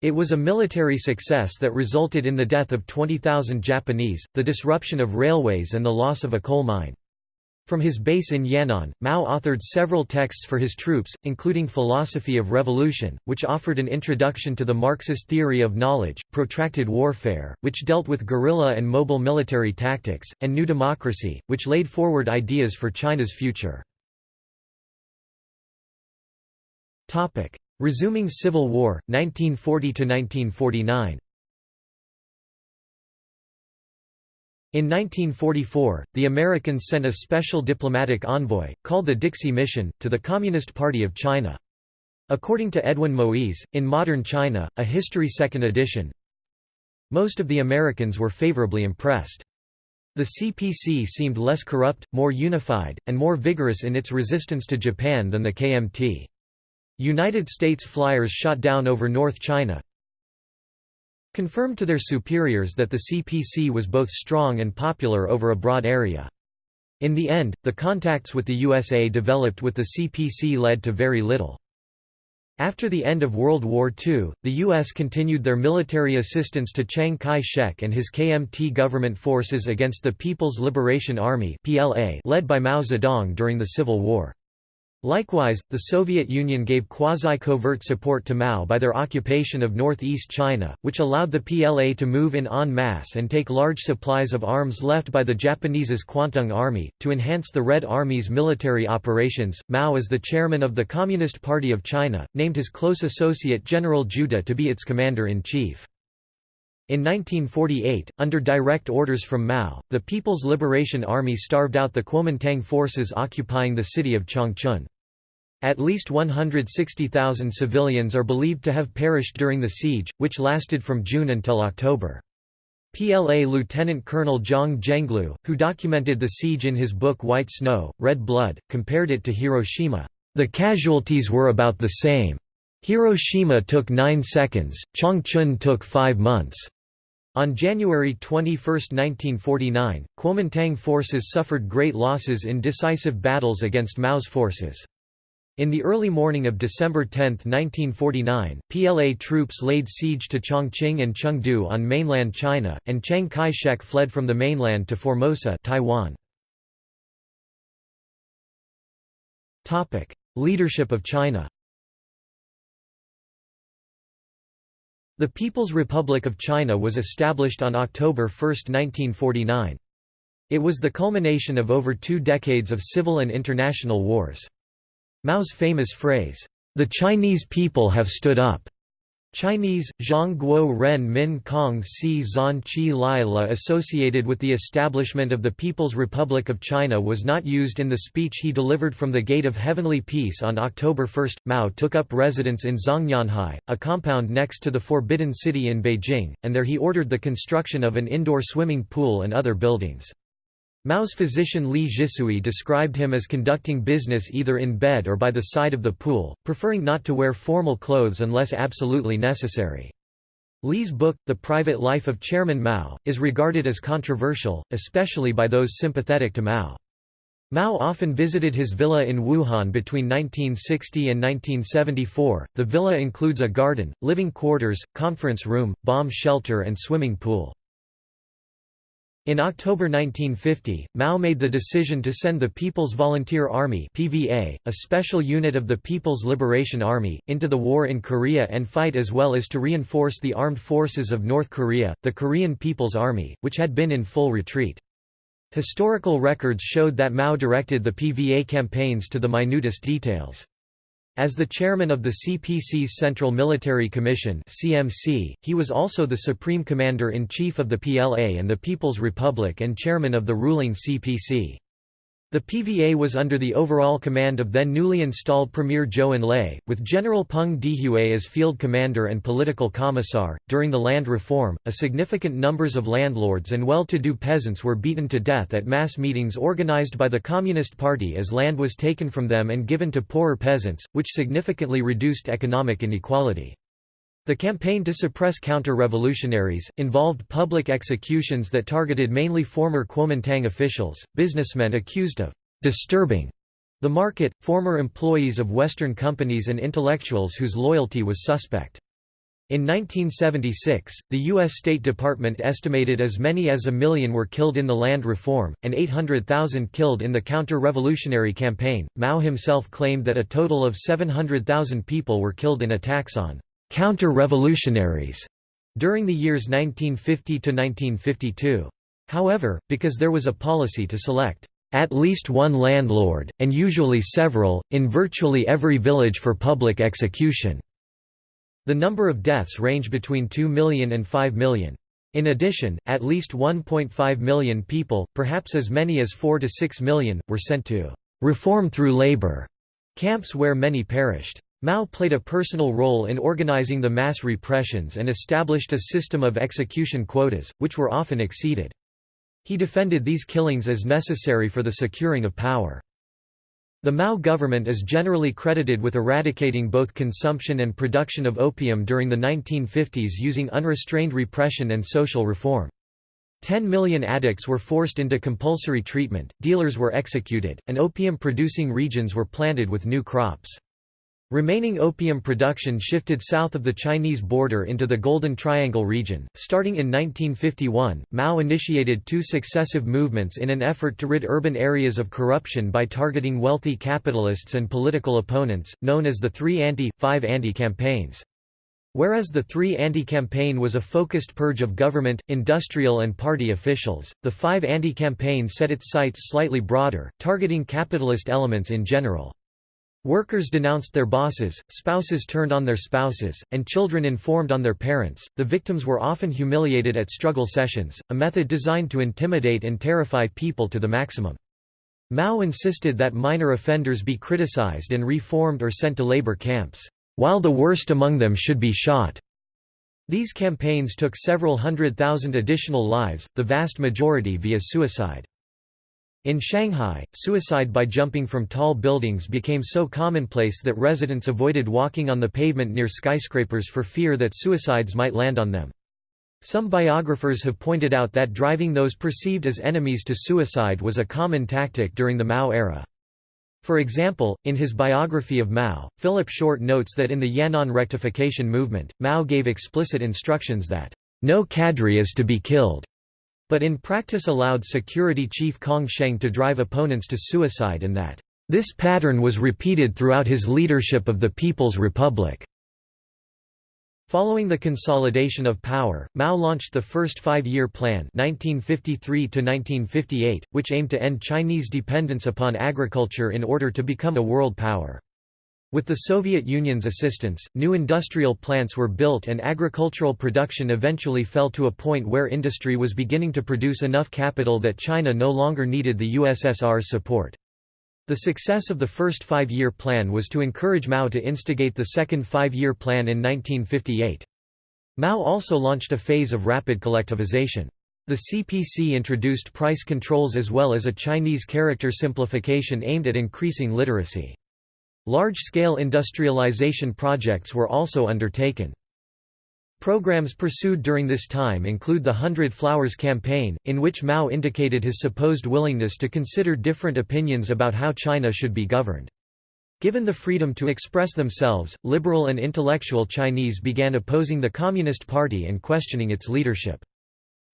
It was a military success that resulted in the death of 20,000 Japanese, the disruption of railways and the loss of a coal mine. From his base in Yan'an, Mao authored several texts for his troops, including Philosophy of Revolution, which offered an introduction to the Marxist theory of knowledge, Protracted Warfare, which dealt with guerrilla and mobile military tactics, and New Democracy, which laid forward ideas for China's future. Resuming Civil War, 1940–1949 In 1944, the Americans sent a special diplomatic envoy, called the Dixie Mission, to the Communist Party of China. According to Edwin Moise, in Modern China, a History Second edition, most of the Americans were favorably impressed. The CPC seemed less corrupt, more unified, and more vigorous in its resistance to Japan than the KMT. United States flyers shot down over North China, confirmed to their superiors that the CPC was both strong and popular over a broad area. In the end, the contacts with the USA developed with the CPC led to very little. After the end of World War II, the U.S. continued their military assistance to Chiang Kai-shek and his KMT government forces against the People's Liberation Army led by Mao Zedong during the Civil War. Likewise, the Soviet Union gave quasi-covert support to Mao by their occupation of northeast China, which allowed the PLA to move in en masse and take large supplies of arms left by the Japanese's Kwantung Army. To enhance the Red Army's military operations, Mao as the chairman of the Communist Party of China, named his close associate General De to be its commander-in-chief. In 1948, under direct orders from Mao, the People's Liberation Army starved out the Kuomintang forces occupying the city of Changchun. At least 160,000 civilians are believed to have perished during the siege, which lasted from June until October. PLA Lieutenant Colonel Zhang Zhenglu, who documented the siege in his book White Snow, Red Blood, compared it to Hiroshima. The casualties were about the same. Hiroshima took nine seconds, Changchun took five months. On January 21, 1949, Kuomintang forces suffered great losses in decisive battles against Mao's forces. In the early morning of December 10, 1949, PLA troops laid siege to Chongqing and Chengdu on mainland China, and Chiang Kai-shek fled from the mainland to Formosa Taiwan. Leadership of China The People's Republic of China was established on October 1, 1949. It was the culmination of over two decades of civil and international wars. Mao's famous phrase, "'The Chinese people have stood up' Chinese, Zhang Guo Ren Min Kong Si Zan Qi Lai La associated with the establishment of the People's Republic of China was not used in the speech he delivered from the Gate of Heavenly Peace on October 1. Mao took up residence in Zhongnanhai, a compound next to the Forbidden City in Beijing, and there he ordered the construction of an indoor swimming pool and other buildings. Mao's physician Li Zhisui described him as conducting business either in bed or by the side of the pool, preferring not to wear formal clothes unless absolutely necessary. Li's book, The Private Life of Chairman Mao, is regarded as controversial, especially by those sympathetic to Mao. Mao often visited his villa in Wuhan between 1960 and 1974. The villa includes a garden, living quarters, conference room, bomb shelter, and swimming pool. In October 1950, Mao made the decision to send the People's Volunteer Army (PVA), a special unit of the People's Liberation Army, into the war in Korea and fight as well as to reinforce the armed forces of North Korea, the Korean People's Army, which had been in full retreat. Historical records showed that Mao directed the PVA campaigns to the minutest details. As the chairman of the CPC's Central Military Commission (CMC), he was also the supreme commander-in-chief of the PLA and the People's Republic and chairman of the ruling CPC. The PVA was under the overall command of then newly installed Premier Zhou Enlai, with General Peng Dehuai as field commander and political commissar. During the land reform, a significant numbers of landlords and well-to-do peasants were beaten to death at mass meetings organized by the Communist Party as land was taken from them and given to poorer peasants, which significantly reduced economic inequality. The campaign to suppress counter-revolutionaries, involved public executions that targeted mainly former Kuomintang officials, businessmen accused of «disturbing» the market, former employees of Western companies and intellectuals whose loyalty was suspect. In 1976, the U.S. State Department estimated as many as a million were killed in the land reform, and 800,000 killed in the counter-revolutionary campaign. Mao himself claimed that a total of 700,000 people were killed in attacks on counter-revolutionaries during the years 1950 to 1952. However, because there was a policy to select at least one landlord, and usually several, in virtually every village for public execution, the number of deaths range between 2 million and 5 million. In addition, at least 1.5 million people, perhaps as many as 4 to 6 million, were sent to reform through labor camps where many perished. Mao played a personal role in organizing the mass repressions and established a system of execution quotas, which were often exceeded. He defended these killings as necessary for the securing of power. The Mao government is generally credited with eradicating both consumption and production of opium during the 1950s using unrestrained repression and social reform. 10 million addicts were forced into compulsory treatment, dealers were executed, and opium-producing regions were planted with new crops. Remaining opium production shifted south of the Chinese border into the Golden Triangle region. Starting in 1951, Mao initiated two successive movements in an effort to rid urban areas of corruption by targeting wealthy capitalists and political opponents, known as the Three Anti, Five Anti campaigns. Whereas the Three Anti campaign was a focused purge of government, industrial and party officials, the Five Anti campaign set its sights slightly broader, targeting capitalist elements in general. Workers denounced their bosses, spouses turned on their spouses, and children informed on their parents. The victims were often humiliated at struggle sessions, a method designed to intimidate and terrify people to the maximum. Mao insisted that minor offenders be criticized and reformed or sent to labor camps, while the worst among them should be shot. These campaigns took several hundred thousand additional lives, the vast majority via suicide. In Shanghai, suicide by jumping from tall buildings became so commonplace that residents avoided walking on the pavement near skyscrapers for fear that suicides might land on them. Some biographers have pointed out that driving those perceived as enemies to suicide was a common tactic during the Mao era. For example, in his biography of Mao, Philip Short notes that in the Yan'an rectification movement, Mao gave explicit instructions that, "...no cadre is to be killed." But in practice allowed security chief Kang Sheng to drive opponents to suicide and that, "...this pattern was repeated throughout his leadership of the People's Republic." Following the consolidation of power, Mao launched the First Five-Year Plan 1953 which aimed to end Chinese dependence upon agriculture in order to become a world power. With the Soviet Union's assistance, new industrial plants were built and agricultural production eventually fell to a point where industry was beginning to produce enough capital that China no longer needed the USSR's support. The success of the first five-year plan was to encourage Mao to instigate the second five-year plan in 1958. Mao also launched a phase of rapid collectivization. The CPC introduced price controls as well as a Chinese character simplification aimed at increasing literacy. Large-scale industrialization projects were also undertaken. Programs pursued during this time include the Hundred Flowers Campaign, in which Mao indicated his supposed willingness to consider different opinions about how China should be governed. Given the freedom to express themselves, liberal and intellectual Chinese began opposing the Communist Party and questioning its leadership.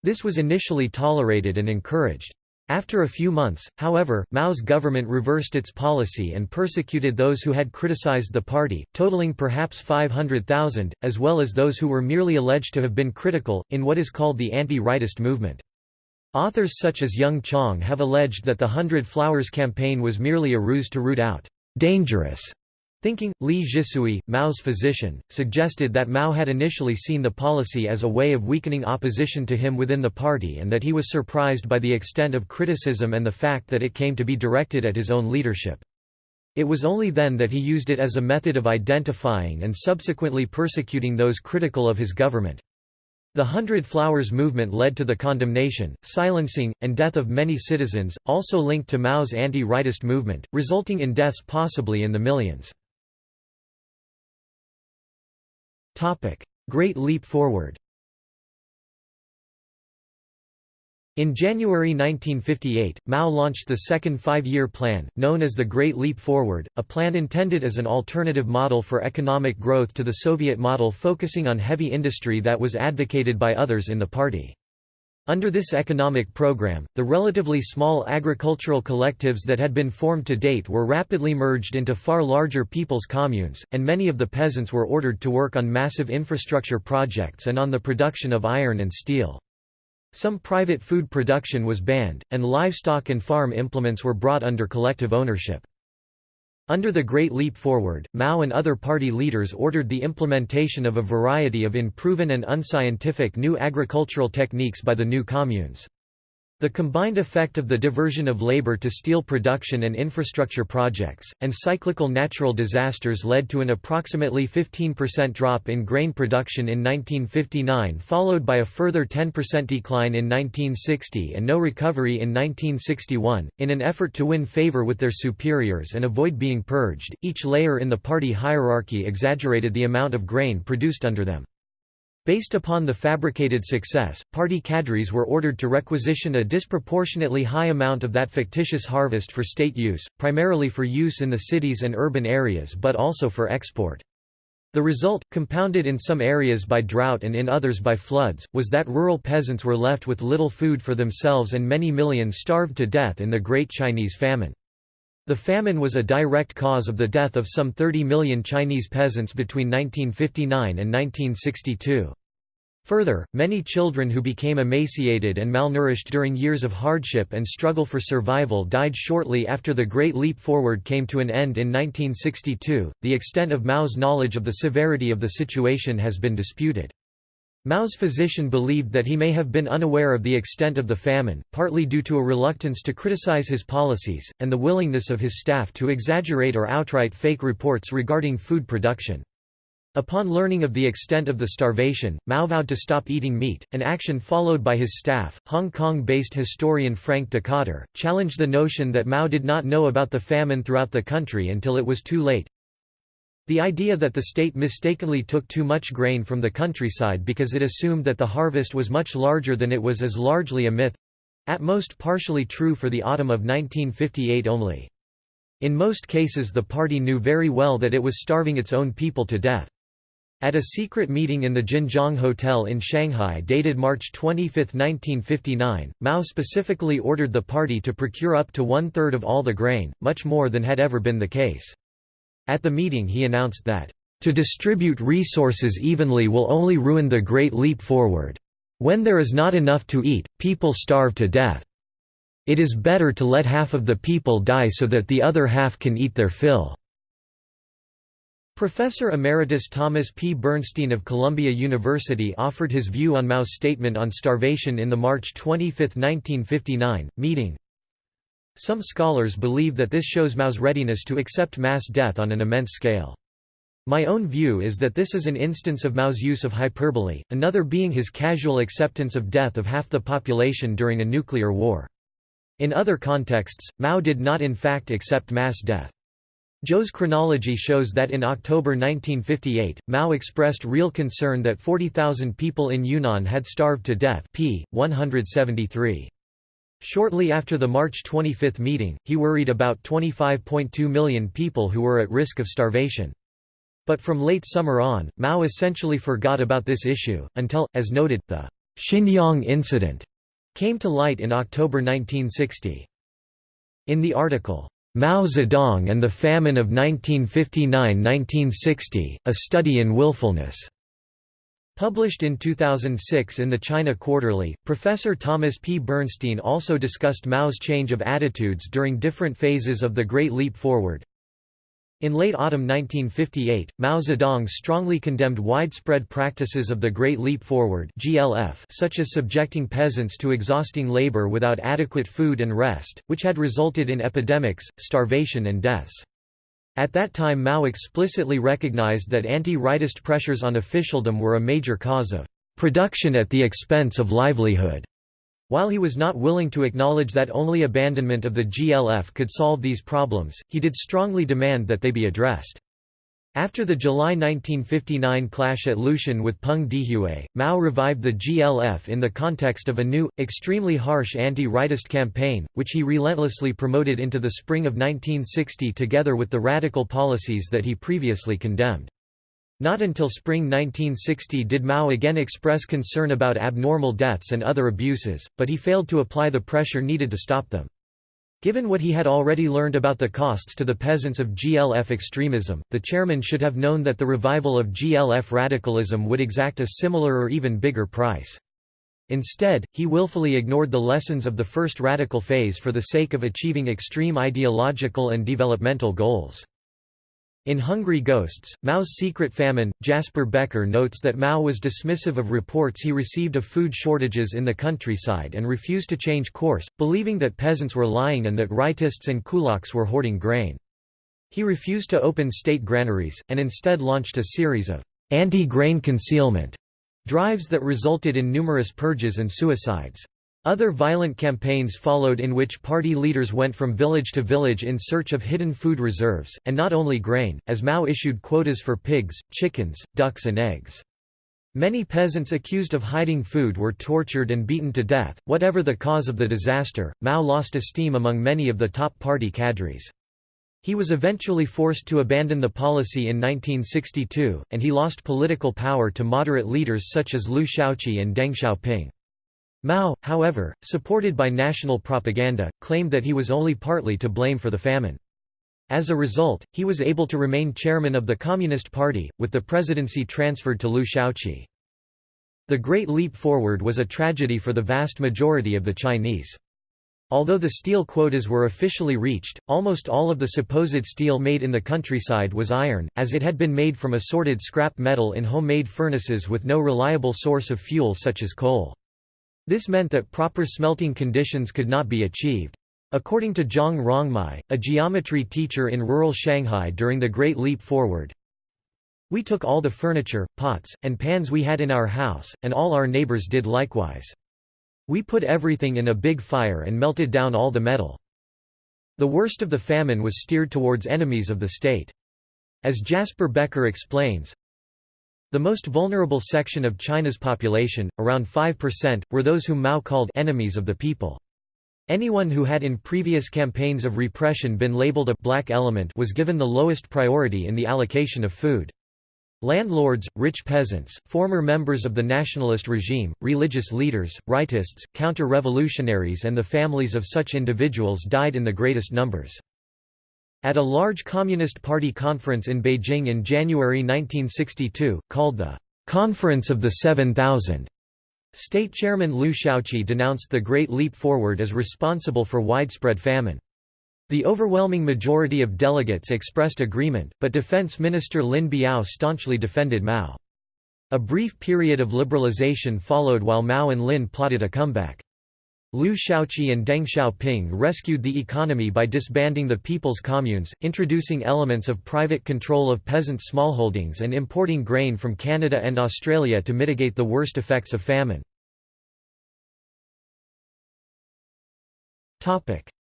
This was initially tolerated and encouraged. After a few months, however, Mao's government reversed its policy and persecuted those who had criticized the party, totaling perhaps 500,000, as well as those who were merely alleged to have been critical, in what is called the anti-rightist movement. Authors such as Jung Chang have alleged that the Hundred Flowers campaign was merely a ruse to root out dangerous Thinking, Li Zhisui, Mao's physician, suggested that Mao had initially seen the policy as a way of weakening opposition to him within the party and that he was surprised by the extent of criticism and the fact that it came to be directed at his own leadership. It was only then that he used it as a method of identifying and subsequently persecuting those critical of his government. The Hundred Flowers movement led to the condemnation, silencing, and death of many citizens, also linked to Mao's anti-rightist movement, resulting in deaths possibly in the millions. Great Leap Forward. In January 1958, Mao launched the second five-year plan, known as the Great Leap Forward, a plan intended as an alternative model for economic growth to the Soviet model focusing on heavy industry that was advocated by others in the party. Under this economic program, the relatively small agricultural collectives that had been formed to date were rapidly merged into far larger people's communes, and many of the peasants were ordered to work on massive infrastructure projects and on the production of iron and steel. Some private food production was banned, and livestock and farm implements were brought under collective ownership. Under the Great Leap Forward, Mao and other party leaders ordered the implementation of a variety of unproven and unscientific new agricultural techniques by the new communes. The combined effect of the diversion of labor to steel production and infrastructure projects, and cyclical natural disasters led to an approximately 15% drop in grain production in 1959 followed by a further 10% decline in 1960 and no recovery in 1961. In an effort to win favor with their superiors and avoid being purged, each layer in the party hierarchy exaggerated the amount of grain produced under them. Based upon the fabricated success, party cadres were ordered to requisition a disproportionately high amount of that fictitious harvest for state use, primarily for use in the cities and urban areas but also for export. The result, compounded in some areas by drought and in others by floods, was that rural peasants were left with little food for themselves and many millions starved to death in the Great Chinese Famine. The famine was a direct cause of the death of some 30 million Chinese peasants between 1959 and 1962. Further, many children who became emaciated and malnourished during years of hardship and struggle for survival died shortly after the Great Leap Forward came to an end in 1962. The extent of Mao's knowledge of the severity of the situation has been disputed. Mao's physician believed that he may have been unaware of the extent of the famine, partly due to a reluctance to criticize his policies, and the willingness of his staff to exaggerate or outright fake reports regarding food production. Upon learning of the extent of the starvation, Mao vowed to stop eating meat, an action followed by his staff. Hong Kong-based historian Frank Dikötter, challenged the notion that Mao did not know about the famine throughout the country until it was too late. The idea that the state mistakenly took too much grain from the countryside because it assumed that the harvest was much larger than it was is largely a myth—at most partially true for the autumn of 1958 only. In most cases the party knew very well that it was starving its own people to death. At a secret meeting in the Jinjiang Hotel in Shanghai dated March 25, 1959, Mao specifically ordered the party to procure up to one-third of all the grain, much more than had ever been the case. At the meeting he announced that, "...to distribute resources evenly will only ruin the Great Leap Forward. When there is not enough to eat, people starve to death. It is better to let half of the people die so that the other half can eat their fill." Professor Emeritus Thomas P. Bernstein of Columbia University offered his view on Mao's statement on starvation in the March 25, 1959, meeting. Some scholars believe that this shows Mao's readiness to accept mass death on an immense scale. My own view is that this is an instance of Mao's use of hyperbole, another being his casual acceptance of death of half the population during a nuclear war. In other contexts, Mao did not in fact accept mass death. Zhou's chronology shows that in October 1958, Mao expressed real concern that 40,000 people in Yunnan had starved to death p. 173. Shortly after the March 25 meeting, he worried about 25.2 million people who were at risk of starvation. But from late summer on, Mao essentially forgot about this issue, until, as noted, the Xinyang incident came to light in October 1960. In the article, Mao Zedong and the Famine of 1959–1960, A Study in Willfulness, Published in 2006 in the China Quarterly, Professor Thomas P. Bernstein also discussed Mao's change of attitudes during different phases of the Great Leap Forward. In late autumn 1958, Mao Zedong strongly condemned widespread practices of the Great Leap Forward (GLF), such as subjecting peasants to exhausting labor without adequate food and rest, which had resulted in epidemics, starvation and deaths. At that time Mao explicitly recognized that anti-rightist pressures on officialdom were a major cause of production at the expense of livelihood. While he was not willing to acknowledge that only abandonment of the GLF could solve these problems, he did strongly demand that they be addressed. After the July 1959 clash at Lushan with Peng Dehuai, Mao revived the GLF in the context of a new, extremely harsh anti-rightist campaign, which he relentlessly promoted into the spring of 1960 together with the radical policies that he previously condemned. Not until spring 1960 did Mao again express concern about abnormal deaths and other abuses, but he failed to apply the pressure needed to stop them. Given what he had already learned about the costs to the peasants of GLF extremism, the chairman should have known that the revival of GLF radicalism would exact a similar or even bigger price. Instead, he willfully ignored the lessons of the first radical phase for the sake of achieving extreme ideological and developmental goals. In Hungry Ghosts, Mao's Secret Famine, Jasper Becker notes that Mao was dismissive of reports he received of food shortages in the countryside and refused to change course, believing that peasants were lying and that rightists and kulaks were hoarding grain. He refused to open state granaries, and instead launched a series of anti-grain concealment drives that resulted in numerous purges and suicides. Other violent campaigns followed in which party leaders went from village to village in search of hidden food reserves, and not only grain, as Mao issued quotas for pigs, chickens, ducks and eggs. Many peasants accused of hiding food were tortured and beaten to death. Whatever the cause of the disaster, Mao lost esteem among many of the top party cadres. He was eventually forced to abandon the policy in 1962, and he lost political power to moderate leaders such as Liu Shaoqi and Deng Xiaoping. Mao, however, supported by national propaganda, claimed that he was only partly to blame for the famine. As a result, he was able to remain chairman of the Communist Party, with the presidency transferred to Liu Shaoqi. The Great Leap Forward was a tragedy for the vast majority of the Chinese. Although the steel quotas were officially reached, almost all of the supposed steel made in the countryside was iron, as it had been made from assorted scrap metal in homemade furnaces with no reliable source of fuel such as coal. This meant that proper smelting conditions could not be achieved. According to Zhang Rongmai, a geometry teacher in rural Shanghai during the Great Leap Forward, we took all the furniture, pots, and pans we had in our house, and all our neighbors did likewise. We put everything in a big fire and melted down all the metal. The worst of the famine was steered towards enemies of the state. As Jasper Becker explains, the most vulnerable section of China's population, around 5%, were those whom Mao called enemies of the people. Anyone who had in previous campaigns of repression been labeled a black element was given the lowest priority in the allocation of food. Landlords, rich peasants, former members of the nationalist regime, religious leaders, rightists, counter-revolutionaries and the families of such individuals died in the greatest numbers. At a large Communist Party conference in Beijing in January 1962, called the Conference of the 7000, State Chairman Liu Shaoqi denounced the Great Leap Forward as responsible for widespread famine. The overwhelming majority of delegates expressed agreement, but Defense Minister Lin Biao staunchly defended Mao. A brief period of liberalization followed while Mao and Lin plotted a comeback. Liu Shaoqi and Deng Xiaoping rescued the economy by disbanding the people's communes, introducing elements of private control of peasant smallholdings and importing grain from Canada and Australia to mitigate the worst effects of famine.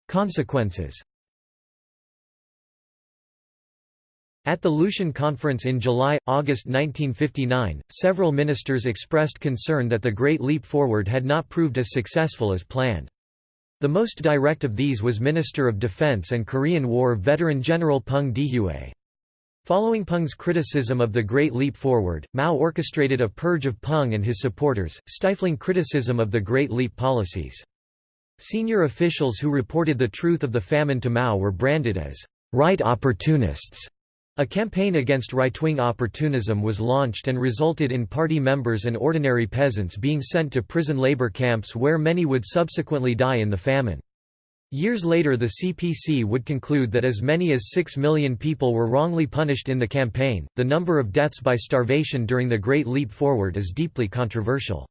Consequences At the Lushan Conference in July-August 1959, several ministers expressed concern that the Great Leap Forward had not proved as successful as planned. The most direct of these was Minister of Defense and Korean War veteran General Peng Dehuai. Following Peng's criticism of the Great Leap Forward, Mao orchestrated a purge of Peng and his supporters, stifling criticism of the Great Leap policies. Senior officials who reported the truth of the famine to Mao were branded as right opportunists a campaign against right-wing opportunism was launched and resulted in party members and ordinary peasants being sent to prison labor camps where many would subsequently die in the famine. Years later the CPC would conclude that as many as 6 million people were wrongly punished in the campaign. The number of deaths by starvation during the Great Leap Forward is deeply controversial.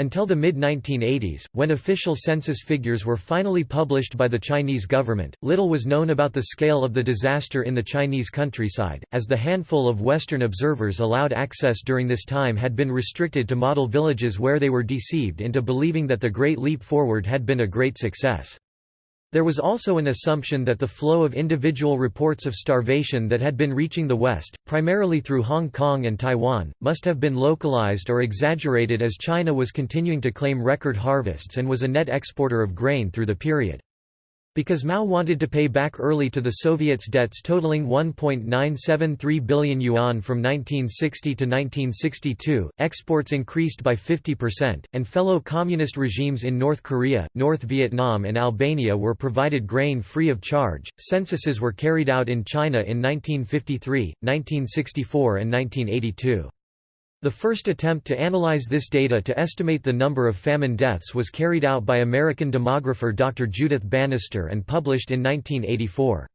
Until the mid-1980s, when official census figures were finally published by the Chinese government, little was known about the scale of the disaster in the Chinese countryside, as the handful of Western observers allowed access during this time had been restricted to model villages where they were deceived into believing that the Great Leap Forward had been a great success. There was also an assumption that the flow of individual reports of starvation that had been reaching the West, primarily through Hong Kong and Taiwan, must have been localized or exaggerated as China was continuing to claim record harvests and was a net exporter of grain through the period. Because Mao wanted to pay back early to the Soviets debts totaling 1.973 billion yuan from 1960 to 1962, exports increased by 50%, and fellow communist regimes in North Korea, North Vietnam and Albania were provided grain free of charge. Censuses were carried out in China in 1953, 1964 and 1982. The first attempt to analyze this data to estimate the number of famine deaths was carried out by American demographer Dr. Judith Banister and published in 1984.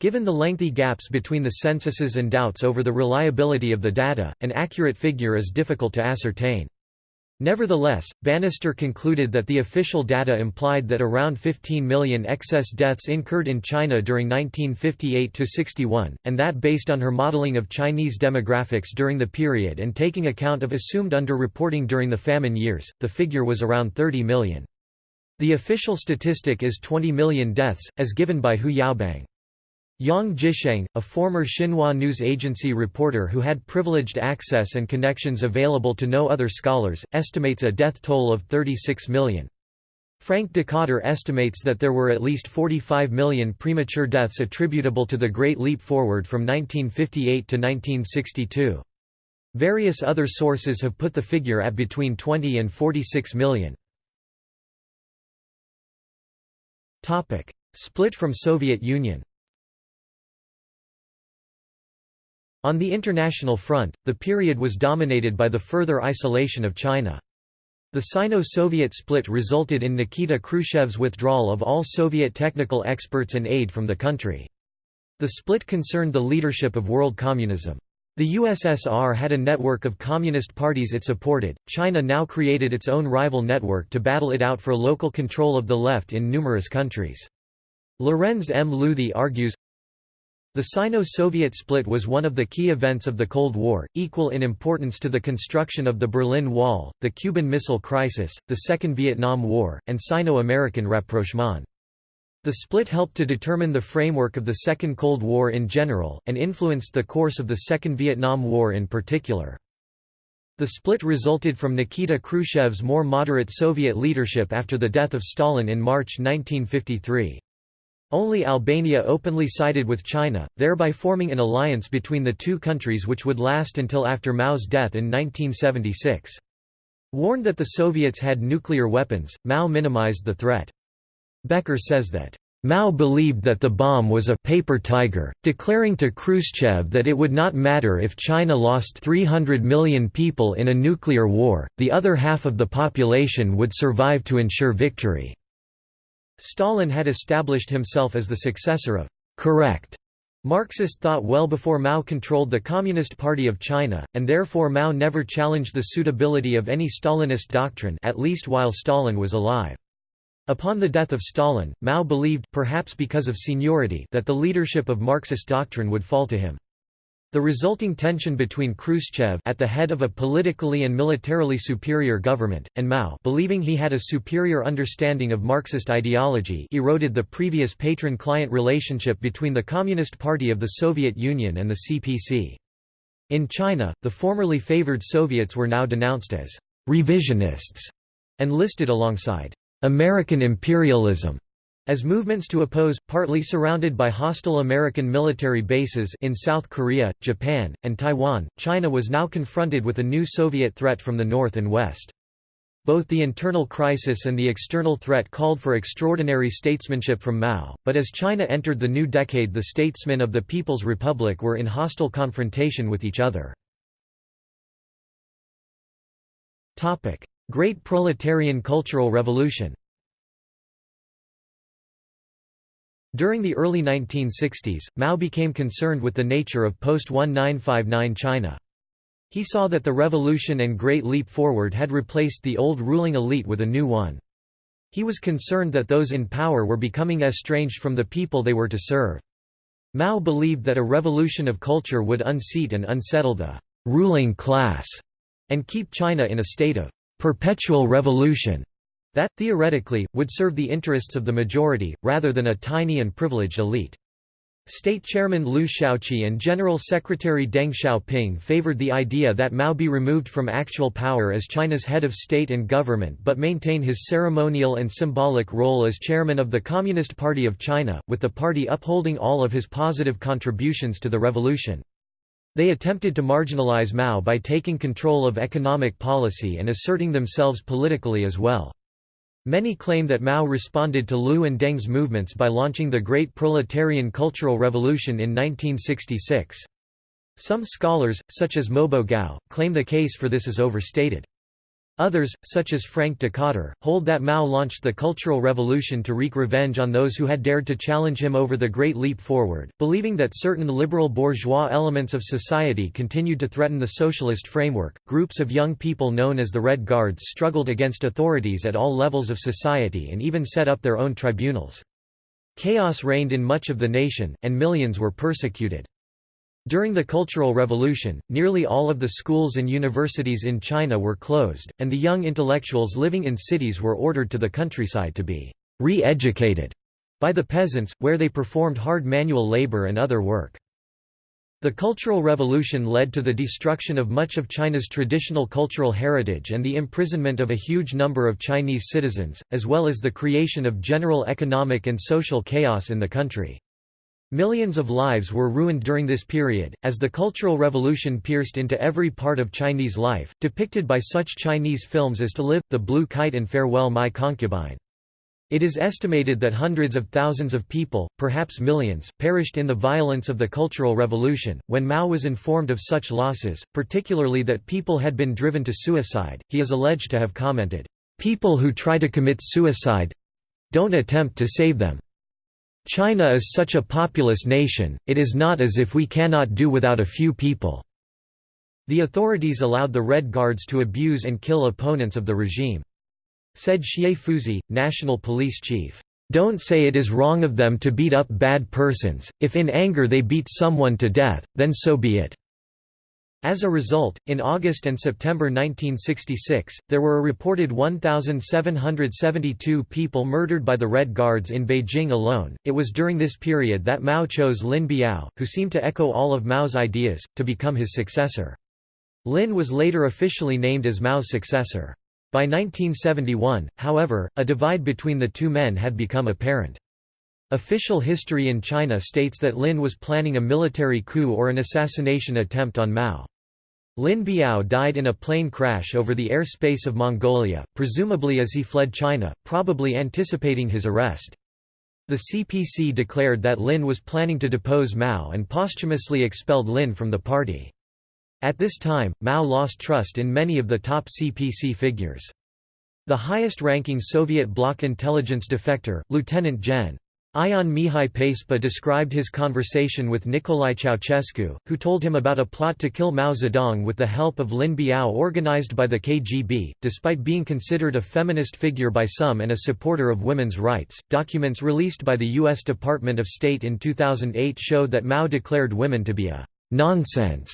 Given the lengthy gaps between the censuses and doubts over the reliability of the data, an accurate figure is difficult to ascertain. Nevertheless, Banister concluded that the official data implied that around 15 million excess deaths incurred in China during 1958–61, and that based on her modeling of Chinese demographics during the period and taking account of assumed underreporting during the famine years, the figure was around 30 million. The official statistic is 20 million deaths, as given by Hu Yaobang. Yang Jisheng, a former Xinhua news agency reporter who had privileged access and connections available to no other scholars, estimates a death toll of 36 million. Frank Dikötter estimates that there were at least 45 million premature deaths attributable to the Great Leap Forward from 1958 to 1962. Various other sources have put the figure at between 20 and 46 million. Split from Soviet Union On the international front, the period was dominated by the further isolation of China. The Sino-Soviet split resulted in Nikita Khrushchev's withdrawal of all Soviet technical experts and aid from the country. The split concerned the leadership of world communism. The USSR had a network of communist parties it supported, China now created its own rival network to battle it out for local control of the left in numerous countries. Lorenz M. Luthi argues, the Sino-Soviet split was one of the key events of the Cold War, equal in importance to the construction of the Berlin Wall, the Cuban Missile Crisis, the Second Vietnam War, and Sino-American rapprochement. The split helped to determine the framework of the Second Cold War in general, and influenced the course of the Second Vietnam War in particular. The split resulted from Nikita Khrushchev's more moderate Soviet leadership after the death of Stalin in March 1953. Only Albania openly sided with China, thereby forming an alliance between the two countries which would last until after Mao's death in 1976. Warned that the Soviets had nuclear weapons, Mao minimized the threat. Becker says that, Mao believed that the bomb was a paper tiger, declaring to Khrushchev that it would not matter if China lost 300 million people in a nuclear war, the other half of the population would survive to ensure victory. Stalin had established himself as the successor of correct Marxist thought well before Mao controlled the Communist Party of China, and therefore Mao never challenged the suitability of any Stalinist doctrine at least while Stalin was alive. Upon the death of Stalin, Mao believed perhaps because of seniority that the leadership of Marxist doctrine would fall to him. The resulting tension between Khrushchev at the head of a politically and militarily superior government, and Mao believing he had a superior understanding of Marxist ideology eroded the previous patron-client relationship between the Communist Party of the Soviet Union and the CPC. In China, the formerly favored Soviets were now denounced as «revisionists» and listed alongside «American imperialism» As movements to oppose, partly surrounded by hostile American military bases in South Korea, Japan, and Taiwan, China was now confronted with a new Soviet threat from the north and west. Both the internal crisis and the external threat called for extraordinary statesmanship from Mao, but as China entered the new decade the statesmen of the People's Republic were in hostile confrontation with each other. Great Proletarian Cultural Revolution During the early 1960s, Mao became concerned with the nature of post-1959 China. He saw that the revolution and Great Leap Forward had replaced the old ruling elite with a new one. He was concerned that those in power were becoming estranged from the people they were to serve. Mao believed that a revolution of culture would unseat and unsettle the ruling class and keep China in a state of perpetual revolution. That, theoretically, would serve the interests of the majority, rather than a tiny and privileged elite. State Chairman Liu Shaoqi and General Secretary Deng Xiaoping favored the idea that Mao be removed from actual power as China's head of state and government but maintain his ceremonial and symbolic role as chairman of the Communist Party of China, with the party upholding all of his positive contributions to the revolution. They attempted to marginalize Mao by taking control of economic policy and asserting themselves politically as well. Many claim that Mao responded to Liu and Deng's movements by launching the Great Proletarian Cultural Revolution in 1966. Some scholars, such as Mobo Gao, claim the case for this is overstated. Others, such as Frank Dikötter, hold that Mao launched the Cultural Revolution to wreak revenge on those who had dared to challenge him over the Great Leap Forward, believing that certain liberal bourgeois elements of society continued to threaten the socialist framework. Groups of young people known as the Red Guards struggled against authorities at all levels of society and even set up their own tribunals. Chaos reigned in much of the nation, and millions were persecuted. During the Cultural Revolution, nearly all of the schools and universities in China were closed, and the young intellectuals living in cities were ordered to the countryside to be re-educated by the peasants, where they performed hard manual labor and other work. The Cultural Revolution led to the destruction of much of China's traditional cultural heritage and the imprisonment of a huge number of Chinese citizens, as well as the creation of general economic and social chaos in the country. Millions of lives were ruined during this period, as the Cultural Revolution pierced into every part of Chinese life, depicted by such Chinese films as To Live, The Blue Kite and Farewell My Concubine. It is estimated that hundreds of thousands of people, perhaps millions, perished in the violence of the Cultural Revolution. When Mao was informed of such losses, particularly that people had been driven to suicide, he is alleged to have commented, People who try to commit suicide don't attempt to save them. China is such a populous nation, it is not as if we cannot do without a few people." The authorities allowed the Red Guards to abuse and kill opponents of the regime. Said Xie Fuzhi, national police chief, "...don't say it is wrong of them to beat up bad persons, if in anger they beat someone to death, then so be it." As a result, in August and September 1966, there were a reported 1,772 people murdered by the Red Guards in Beijing alone. It was during this period that Mao chose Lin Biao, who seemed to echo all of Mao's ideas, to become his successor. Lin was later officially named as Mao's successor. By 1971, however, a divide between the two men had become apparent. Official history in China states that Lin was planning a military coup or an assassination attempt on Mao. Lin Biao died in a plane crash over the airspace of Mongolia, presumably as he fled China, probably anticipating his arrest. The CPC declared that Lin was planning to depose Mao and posthumously expelled Lin from the party. At this time, Mao lost trust in many of the top CPC figures. The highest-ranking Soviet bloc intelligence defector, Lieutenant Gen. Ion Mihai Pacepa described his conversation with Nicolae Ceausescu, who told him about a plot to kill Mao Zedong with the help of Lin Biao organized by the KGB. Despite being considered a feminist figure by some and a supporter of women's rights, documents released by the U.S. Department of State in 2008 showed that Mao declared women to be a nonsense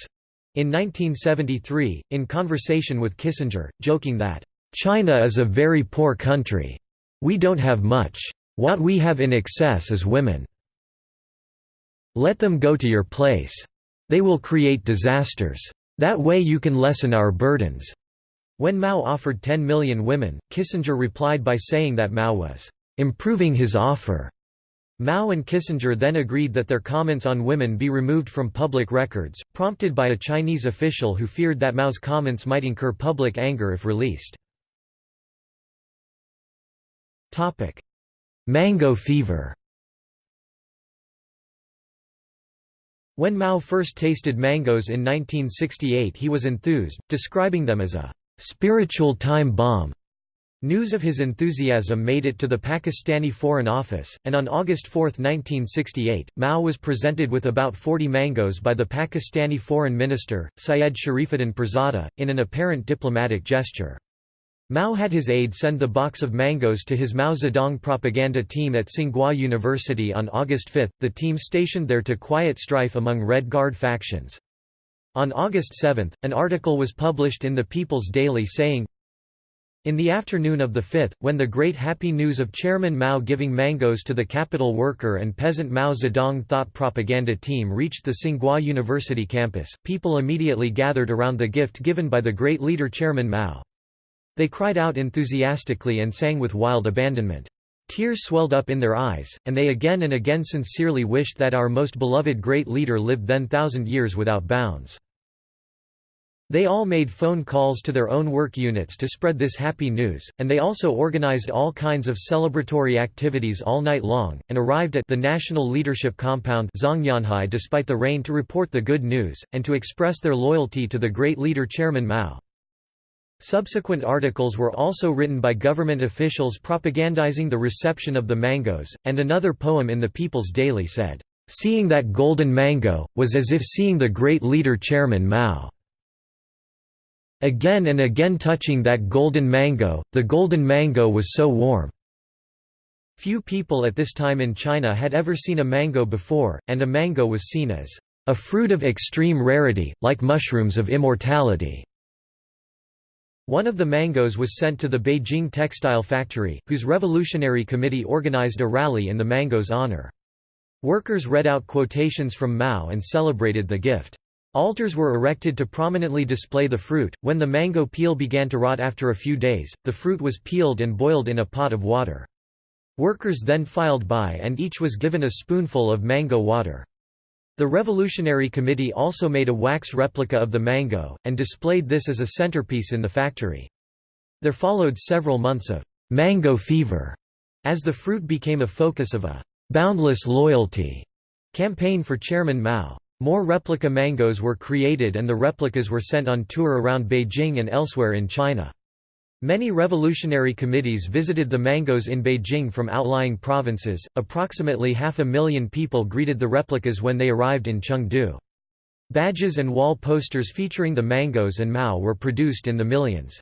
in 1973, in conversation with Kissinger, joking that, China is a very poor country. We don't have much. What we have in excess is women. Let them go to your place. They will create disasters. That way you can lessen our burdens." When Mao offered 10 million women, Kissinger replied by saying that Mao was "...improving his offer." Mao and Kissinger then agreed that their comments on women be removed from public records, prompted by a Chinese official who feared that Mao's comments might incur public anger if released. Mango fever When Mao first tasted mangoes in 1968 he was enthused, describing them as a «spiritual time bomb». News of his enthusiasm made it to the Pakistani Foreign Office, and on August 4, 1968, Mao was presented with about 40 mangoes by the Pakistani Foreign Minister, Syed Sharifuddin Pirzada, in an apparent diplomatic gesture. Mao had his aide send the box of mangoes to his Mao Zedong propaganda team at Tsinghua University on August 5, the team stationed there to quiet strife among Red Guard factions. On August 7, an article was published in the People's Daily saying, In the afternoon of the 5th, when the great happy news of Chairman Mao giving mangoes to the capital worker and peasant Mao Zedong thought propaganda team reached the Tsinghua University campus, people immediately gathered around the gift given by the great leader Chairman Mao. They cried out enthusiastically and sang with wild abandonment. Tears swelled up in their eyes, and they again and again sincerely wished that our most beloved great leader lived then thousand years without bounds. They all made phone calls to their own work units to spread this happy news, and they also organized all kinds of celebratory activities all night long, and arrived at the National Leadership Compound despite the rain to report the good news, and to express their loyalty to the great leader Chairman Mao. Subsequent articles were also written by government officials propagandizing the reception of the mangoes, and another poem in the People's Daily said, "...seeing that golden mango, was as if seeing the great leader Chairman Mao." Again and again touching that golden mango, the golden mango was so warm. Few people at this time in China had ever seen a mango before, and a mango was seen as a fruit of extreme rarity, like mushrooms of immortality. One of the mangoes was sent to the Beijing textile factory, whose revolutionary committee organized a rally in the mango's honor. Workers read out quotations from Mao and celebrated the gift. Altars were erected to prominently display the fruit. When the mango peel began to rot after a few days, the fruit was peeled and boiled in a pot of water. Workers then filed by and each was given a spoonful of mango water. The Revolutionary Committee also made a wax replica of the mango, and displayed this as a centerpiece in the factory. There followed several months of mango fever, as the fruit became a focus of a boundless loyalty campaign for Chairman Mao. More replica mangoes were created and the replicas were sent on tour around Beijing and elsewhere in China. Many revolutionary committees visited the mangoes in Beijing from outlying provinces. Approximately half a million people greeted the replicas when they arrived in Chengdu. Badges and wall posters featuring the mangoes and Mao were produced in the millions.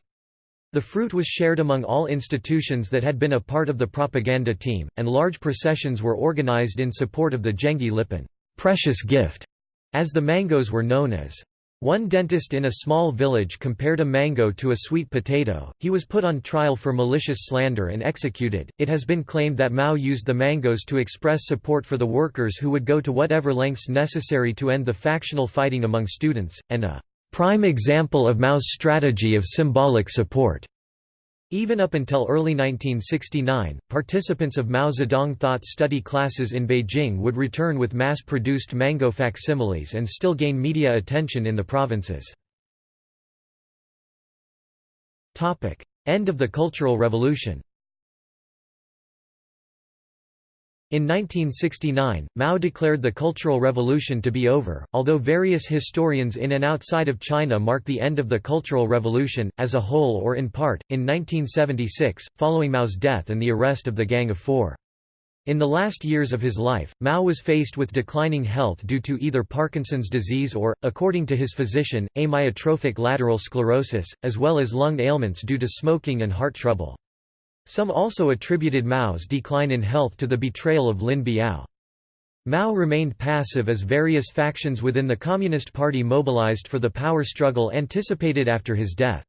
The fruit was shared among all institutions that had been a part of the propaganda team, and large processions were organized in support of the Zhengui Lipin precious gift as the mangoes were known as. One dentist in a small village compared a mango to a sweet potato. He was put on trial for malicious slander and executed. It has been claimed that Mao used the mangoes to express support for the workers who would go to whatever lengths necessary to end the factional fighting among students, and a prime example of Mao's strategy of symbolic support. Even up until early 1969, participants of Mao Zedong thought study classes in Beijing would return with mass-produced mango facsimiles and still gain media attention in the provinces. End of the Cultural Revolution In 1969, Mao declared the Cultural Revolution to be over, although various historians in and outside of China mark the end of the Cultural Revolution, as a whole or in part, in 1976, following Mao's death and the arrest of the Gang of Four. In the last years of his life, Mao was faced with declining health due to either Parkinson's disease or, according to his physician, amyotrophic lateral sclerosis, as well as lung ailments due to smoking and heart trouble. Some also attributed Mao's decline in health to the betrayal of Lin Biao. Mao remained passive as various factions within the Communist Party mobilized for the power struggle anticipated after his death.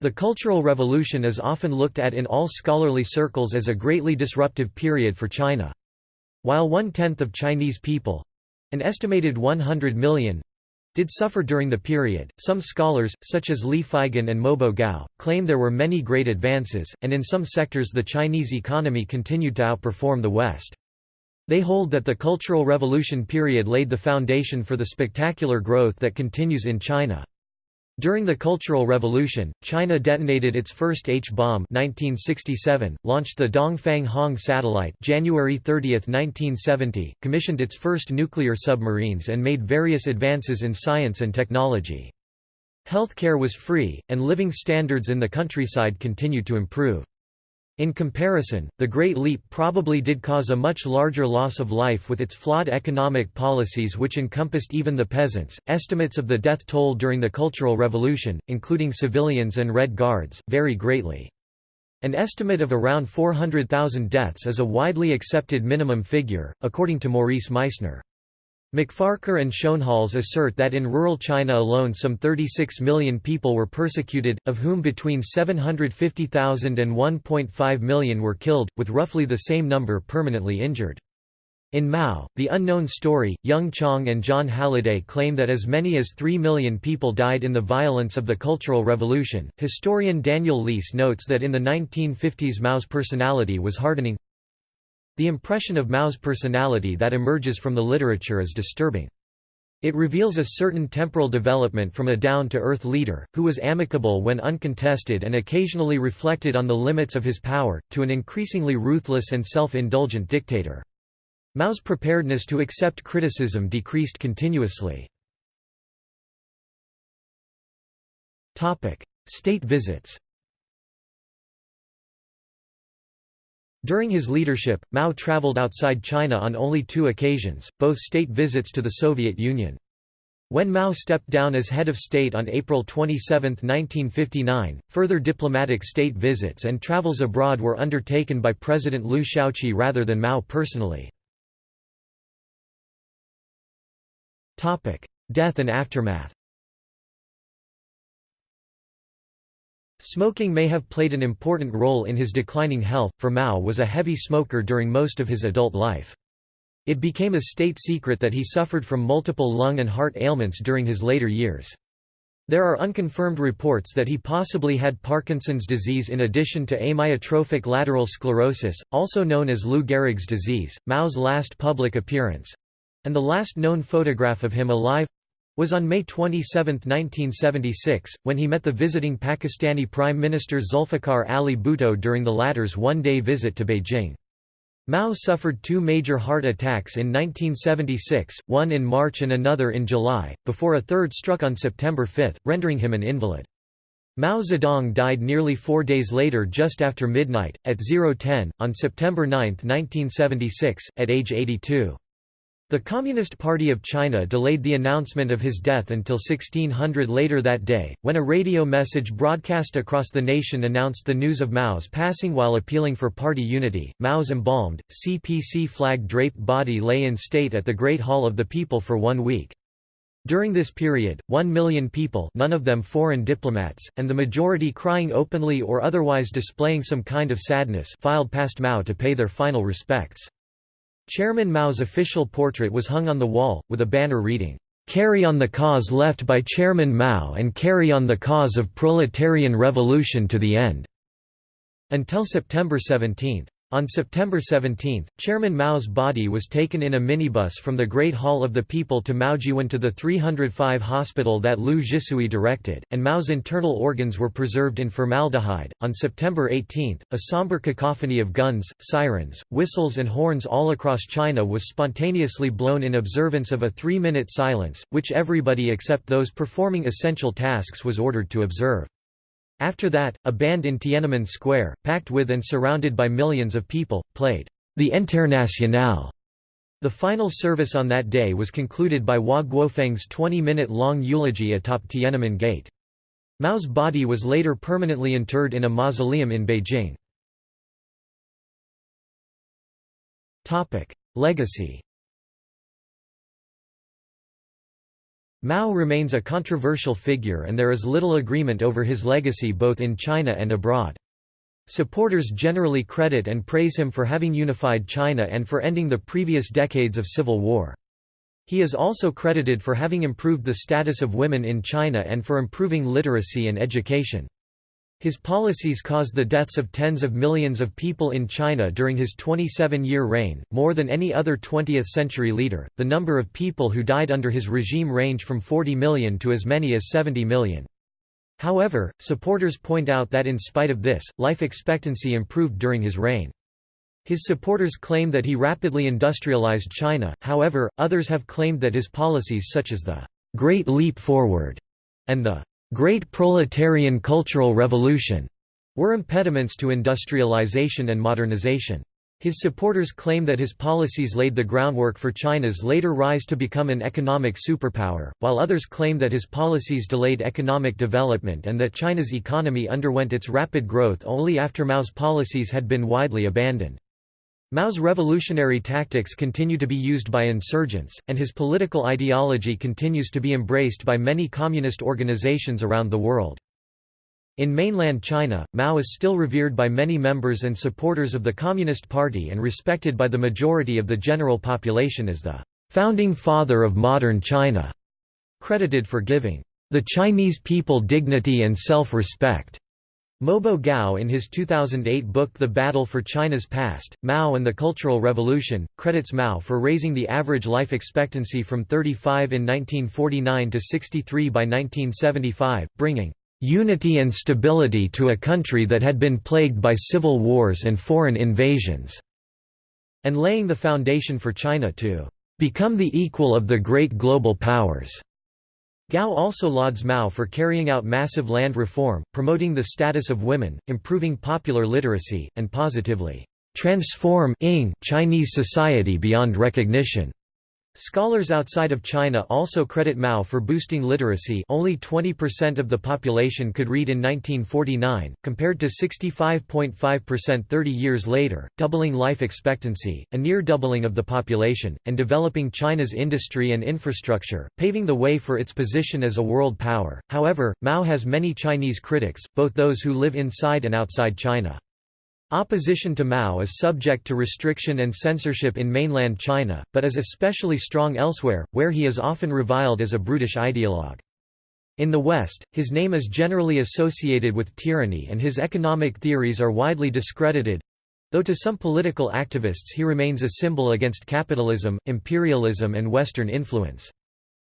The Cultural Revolution is often looked at in all scholarly circles as a greatly disruptive period for China. While one-tenth of Chinese people—an estimated 100 million, did suffer during the period. Some scholars, such as Lee Feigon and Mobo Gao, claim there were many great advances, and in some sectors the Chinese economy continued to outperform the West. They hold that the Cultural Revolution period laid the foundation for the spectacular growth that continues in China. During the Cultural Revolution, China detonated its first H-bomb 1967, launched the Dongfang Hong satellite January 30, 1970, commissioned its first nuclear submarines and made various advances in science and technology. Healthcare was free, and living standards in the countryside continued to improve. In comparison, the Great Leap probably did cause a much larger loss of life with its flawed economic policies which encompassed even the peasants. Estimates of the death toll during the Cultural Revolution, including civilians and Red Guards, vary greatly. An estimate of around 400,000 deaths is a widely accepted minimum figure, according to Maurice Meisner. MacFarquhar and Schoenhals assert that in rural China alone some 36 million people were persecuted, of whom between 750,000 and 1.5 million were killed, with roughly the same number permanently injured. In Mao, The Unknown Story, Jung Chang and Jon Halliday claim that as many as 3 million people died in the violence of the Cultural Revolution. Historian Daniel Leese notes that in the 1950s Mao's personality was hardening, the impression of Mao's personality that emerges from the literature is disturbing. It reveals a certain temporal development from a down-to-earth leader, who was amicable when uncontested and occasionally reflected on the limits of his power, to an increasingly ruthless and self-indulgent dictator. Mao's preparedness to accept criticism decreased continuously. State visits During his leadership, Mao traveled outside China on only two occasions, both state visits to the Soviet Union. When Mao stepped down as head of state on April 27, 1959, further diplomatic state visits and travels abroad were undertaken by President Liu Shaoqi rather than Mao personally. Death and aftermath Smoking may have played an important role in his declining health, for Mao was a heavy smoker during most of his adult life. It became a state secret that he suffered from multiple lung and heart ailments during his later years. There are unconfirmed reports that he possibly had Parkinson's disease in addition to amyotrophic lateral sclerosis, also known as Lou Gehrig's disease. Mao's last public appearance and the last known photograph of him alive was on May 27, 1976, when he met the visiting Pakistani Prime Minister Zulfikar Ali Bhutto during the latter's one-day visit to Beijing. Mao suffered two major heart attacks in 1976, one in March and another in July, before a third struck on September 5, rendering him an invalid. Mao Zedong died nearly four days later just after midnight, at 010, on September 9, 1976, at age 82. The Communist Party of China delayed the announcement of his death until 1600 later that day, when a radio message broadcast across the nation announced the news of Mao's passing while appealing for party unity. Mao's embalmed, CPC flag draped body lay in state at the Great Hall of the People for one week. During this period, one million people none of them foreign diplomats, and the majority crying openly or otherwise displaying some kind of sadness filed past Mao to pay their final respects. Chairman Mao's official portrait was hung on the wall, with a banner reading, "'Carry on the cause left by Chairman Mao and carry on the cause of proletarian revolution to the end." Until September 17. On September 17, Chairman Mao's body was taken in a minibus from the Great Hall of the People to Maojiwan to the 305 hospital that Li Zhisui directed, and Mao's internal organs were preserved in formaldehyde. On September 18, a somber cacophony of guns, sirens, whistles, and horns all across China was spontaneously blown in observance of a three minute silence, which everybody except those performing essential tasks was ordered to observe. After that, a band in Tiananmen Square, packed with and surrounded by millions of people, played the Internationale. The final service on that day was concluded by Hua Guofeng's 20-minute-long eulogy atop Tiananmen Gate. Mao's body was later permanently interred in a mausoleum in Beijing. Legacy Mao remains a controversial figure and there is little agreement over his legacy both in China and abroad. Supporters generally credit and praise him for having unified China and for ending the previous decades of civil war. He is also credited for having improved the status of women in China and for improving literacy and education. His policies caused the deaths of tens of millions of people in China during his 27 year reign, more than any other 20th century leader. The number of people who died under his regime range from 40 million to as many as 70 million. However, supporters point out that in spite of this, life expectancy improved during his reign. His supporters claim that he rapidly industrialized China, however, others have claimed that his policies such as the Great Leap Forward and the Great Proletarian Cultural Revolution were impediments to industrialization and modernization. His supporters claim that his policies laid the groundwork for China's later rise to become an economic superpower, while others claim that his policies delayed economic development and that China's economy underwent its rapid growth only after Mao's policies had been widely abandoned. Mao's revolutionary tactics continue to be used by insurgents, and his political ideology continues to be embraced by many communist organizations around the world. In mainland China, Mao is still revered by many members and supporters of the Communist Party and respected by the majority of the general population as the founding father of modern China, credited for giving the Chinese people dignity and self-respect. Mobo Gao in his 2008 book The Battle for China's Past, Mao and the Cultural Revolution, credits Mao for raising the average life expectancy from 35 in 1949 to 63 by 1975, bringing "...unity and stability to a country that had been plagued by civil wars and foreign invasions", and laying the foundation for China to "...become the equal of the great global powers." Gao also lauds Mao for carrying out massive land reform, promoting the status of women, improving popular literacy, and positively transform Chinese society beyond recognition. Scholars outside of China also credit Mao for boosting literacy only 20% of the population could read in 1949, compared to 65.5% 30 years later, doubling life expectancy, a near doubling of the population, and developing China's industry and infrastructure, paving the way for its position as a world power. However, Mao has many Chinese critics, both those who live inside and outside China. Opposition to Mao is subject to restriction and censorship in mainland China, but is especially strong elsewhere, where he is often reviled as a brutish ideologue. In the West, his name is generally associated with tyranny and his economic theories are widely discredited—though to some political activists he remains a symbol against capitalism, imperialism and Western influence.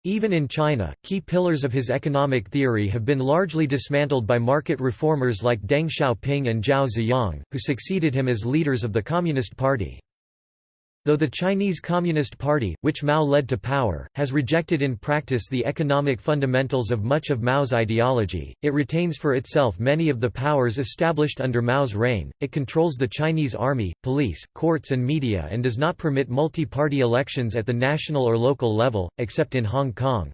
Even in China, key pillars of his economic theory have been largely dismantled by market reformers like Deng Xiaoping and Zhao Ziyang, who succeeded him as leaders of the Communist Party. Though the Chinese Communist Party, which Mao led to power, has rejected in practice the economic fundamentals of much of Mao's ideology, it retains for itself many of the powers established under Mao's reign, it controls the Chinese army, police, courts and media and does not permit multi-party elections at the national or local level, except in Hong Kong.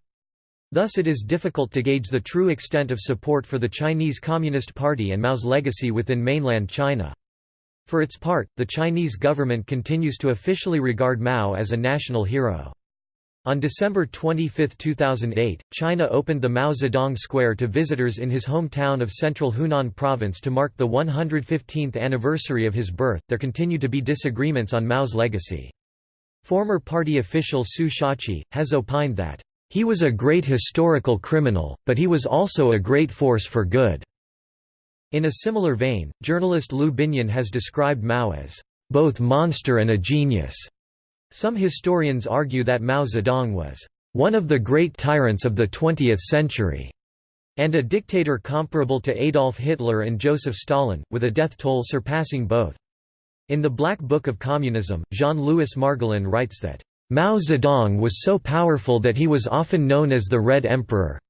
Thus it is difficult to gauge the true extent of support for the Chinese Communist Party and Mao's legacy within mainland China. For its part, the Chinese government continues to officially regard Mao as a national hero. On December 25, 2008, China opened the Mao Zedong Square to visitors in his hometown of central Hunan province to mark the 115th anniversary of his birth. There continue to be disagreements on Mao's legacy. Former party official Su Shaozhi has opined that, he was a great historical criminal, but he was also a great force for good. In a similar vein, journalist Liu Binyan has described Mao as both monster and a genius. Some historians argue that Mao Zedong was one of the great tyrants of the 20th century, and a dictator comparable to Adolf Hitler and Joseph Stalin, with a death toll surpassing both. In the Black Book of Communism, Jean-Louis Margolin writes that, "...Mao Zedong was so powerful that he was often known as the Red Emperor,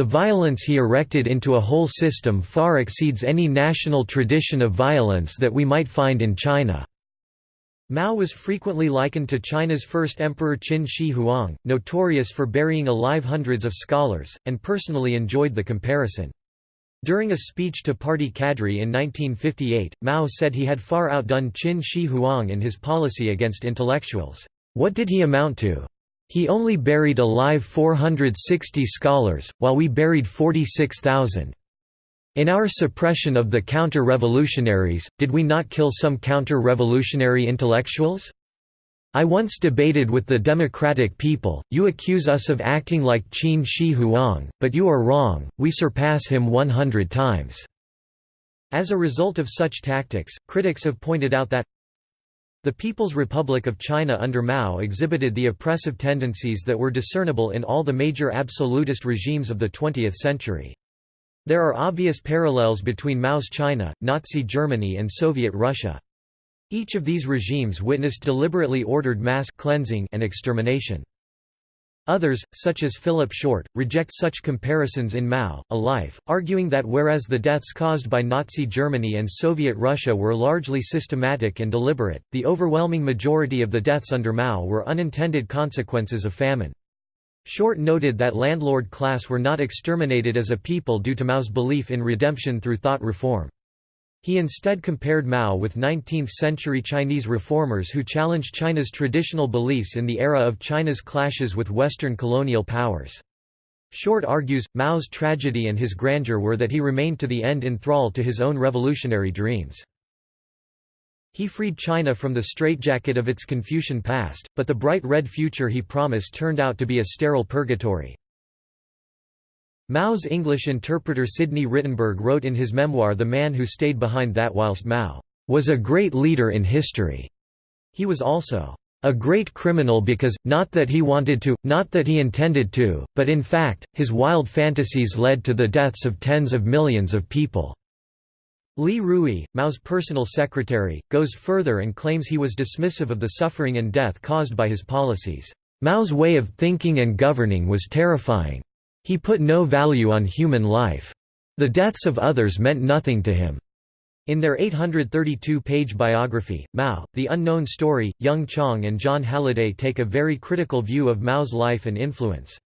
the violence he erected into a whole system far exceeds any national tradition of violence that we might find in China." Mao was frequently likened to China's first emperor Qin Shi Huang, notorious for burying alive hundreds of scholars, and personally enjoyed the comparison. During a speech to party cadre in 1958, Mao said he had far outdone Qin Shi Huang in his policy against intellectuals. What did he amount to? He only buried alive 460 scholars, while we buried 46,000. In our suppression of the counter-revolutionaries, did we not kill some counter-revolutionary intellectuals? I once debated with the democratic people, you accuse us of acting like Qin Shi Huang, but you are wrong, we surpass him 100 times." As a result of such tactics, critics have pointed out that the People's Republic of China under Mao exhibited the oppressive tendencies that were discernible in all the major absolutist regimes of the 20th century. There are obvious parallels between Mao's China, Nazi Germany and Soviet Russia. Each of these regimes witnessed deliberately ordered mass cleansing and extermination. Others, such as Philip Short, reject such comparisons in Mao, A Life, arguing that whereas the deaths caused by Nazi Germany and Soviet Russia were largely systematic and deliberate, the overwhelming majority of the deaths under Mao were unintended consequences of famine. Short noted that landlord class were not exterminated as a people due to Mao's belief in redemption through thought reform. He instead compared Mao with 19th-century Chinese reformers who challenged China's traditional beliefs in the era of China's clashes with Western colonial powers. Short argues, Mao's tragedy and his grandeur were that he remained to the end enthralled to his own revolutionary dreams. He freed China from the straitjacket of its Confucian past, but the bright red future he promised turned out to be a sterile purgatory. Mao's English interpreter Sidney Rittenberg wrote in his memoir The Man Who Stayed Behind that whilst Mao was a great leader in history, he was also a great criminal because, not that he wanted to, not that he intended to, but in fact, his wild fantasies led to the deaths of tens of millions of people." Li Rui, Mao's personal secretary, goes further and claims he was dismissive of the suffering and death caused by his policies. Mao's way of thinking and governing was terrifying. He put no value on human life. The deaths of others meant nothing to him. In their 832-page biography, Mao, The Unknown Story, Jung Chang and Jon Halliday take a very critical view of Mao's life and influence.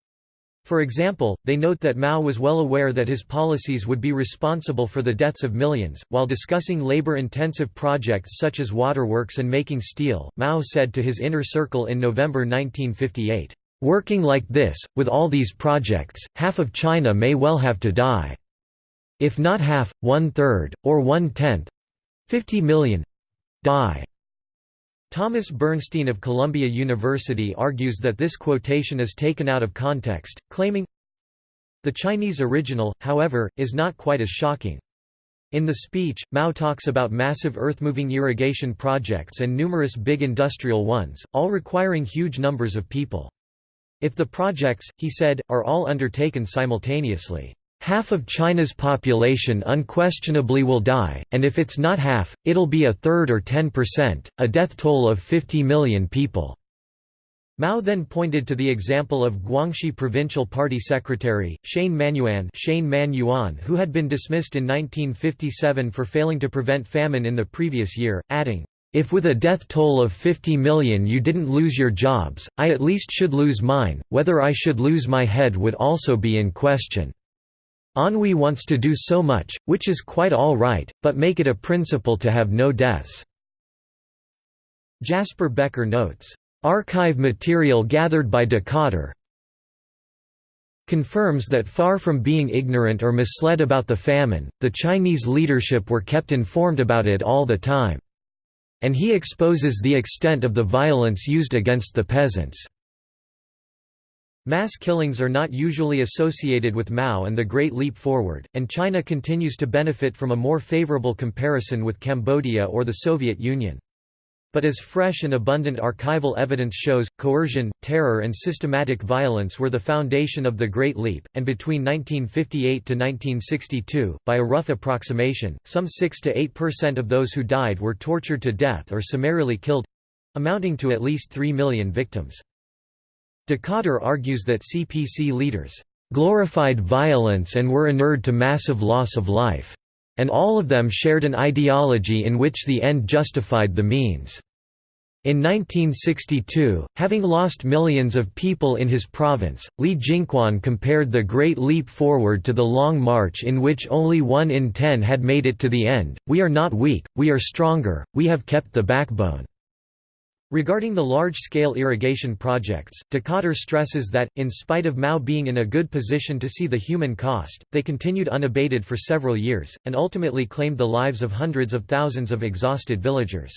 For example, they note that Mao was well aware that his policies would be responsible for the deaths of millions. While discussing labor intensive projects such as waterworks and making steel, Mao said to his inner circle in November 1958, Working like this, with all these projects, half of China may well have to die. If not half, one-third, or one-tenth—fifty million—die. Thomas Bernstein of Columbia University argues that this quotation is taken out of context, claiming, The Chinese original, however, is not quite as shocking. In the speech, Mao talks about massive earth-moving irrigation projects and numerous big industrial ones, all requiring huge numbers of people. If the projects, he said, are all undertaken simultaneously, half of China's population unquestionably will die, and if it's not half, it'll be a third or 10%, a death toll of 50 million people." Mao then pointed to the example of Guangxi Provincial Party Secretary, Chen Manyuan Shane Man Yuan who had been dismissed in 1957 for failing to prevent famine in the previous year, adding, if with a death toll of 50 million you didn't lose your jobs, I at least should lose mine, whether I should lose my head would also be in question. Anhui wants to do so much, which is quite all right, but make it a principle to have no deaths." Jasper Becker notes, "...archive material gathered by Dikötter confirms that far from being ignorant or misled about the famine, the Chinese leadership were kept informed about it all the time." And he exposes the extent of the violence used against the peasants. Mass killings are not usually associated with Mao and the Great Leap Forward, and China continues to benefit from a more favorable comparison with Cambodia or the Soviet Union. But as fresh and abundant archival evidence shows, coercion, terror and systematic violence were the foundation of the Great Leap, and between 1958 to 1962, by a rough approximation, some 6 to 8% of those who died were tortured to death or summarily killed—amounting to at least 3 million victims. Dikötter argues that CPC leaders glorified violence and were inured to massive loss of life and all of them shared an ideology in which the end justified the means. In 1962, having lost millions of people in his province, Li Jingquan compared the Great Leap Forward to the Long March in which only one in ten had made it to the end. We are not weak, we are stronger, we have kept the backbone. Regarding the large-scale irrigation projects, Dikötter stresses that, in spite of Mao being in a good position to see the human cost, they continued unabated for several years, and ultimately claimed the lives of hundreds of thousands of exhausted villagers.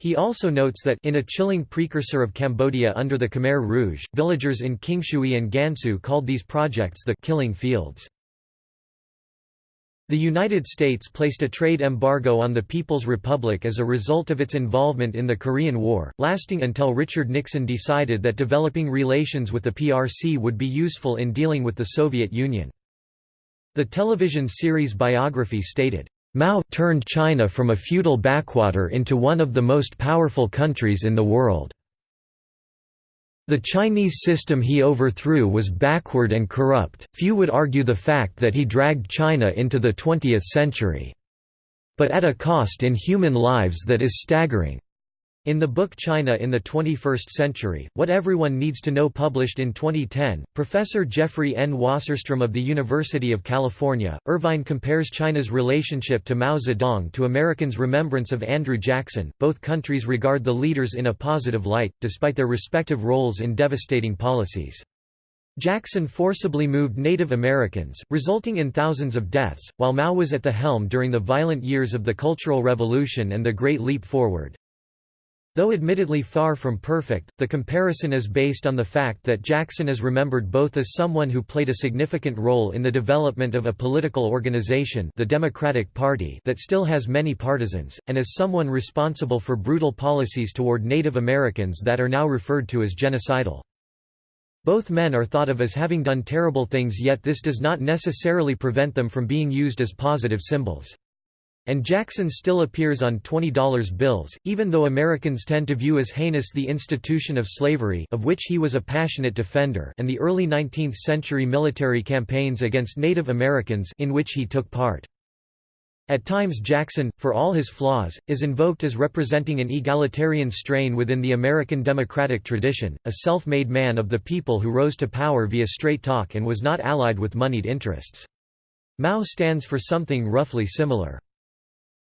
He also notes that in a chilling precursor of Cambodia under the Khmer Rouge, villagers in Qingshui and Gansu called these projects the «killing fields». The United States placed a trade embargo on the People's Republic as a result of its involvement in the Korean War, lasting until Richard Nixon decided that developing relations with the PRC would be useful in dealing with the Soviet Union. The television series biography stated, Mao turned China from a feudal backwater into one of the most powerful countries in the world. The Chinese system he overthrew was backward and corrupt, few would argue the fact that he dragged China into the 20th century. But at a cost in human lives that is staggering. In the book China in the 21st Century, What Everyone Needs to Know published in 2010, Professor Jeffrey N. Wasserstrom of the University of California, Irvine compares China's relationship to Mao Zedong to Americans' remembrance of Andrew Jackson. Both countries regard the leaders in a positive light, despite their respective roles in devastating policies. Jackson forcibly moved Native Americans, resulting in thousands of deaths, while Mao was at the helm during the violent years of the Cultural Revolution and the Great Leap Forward. Though admittedly far from perfect, the comparison is based on the fact that Jackson is remembered both as someone who played a significant role in the development of a political organization the Democratic Party that still has many partisans, and as someone responsible for brutal policies toward Native Americans that are now referred to as genocidal. Both men are thought of as having done terrible things yet this does not necessarily prevent them from being used as positive symbols. And Jackson still appears on $20 bills, even though Americans tend to view as heinous the institution of slavery of which he was a passionate defender and the early 19th-century military campaigns against Native Americans in which he took part. At times Jackson, for all his flaws, is invoked as representing an egalitarian strain within the American democratic tradition, a self-made man of the people who rose to power via straight talk and was not allied with moneyed interests. Mao stands for something roughly similar.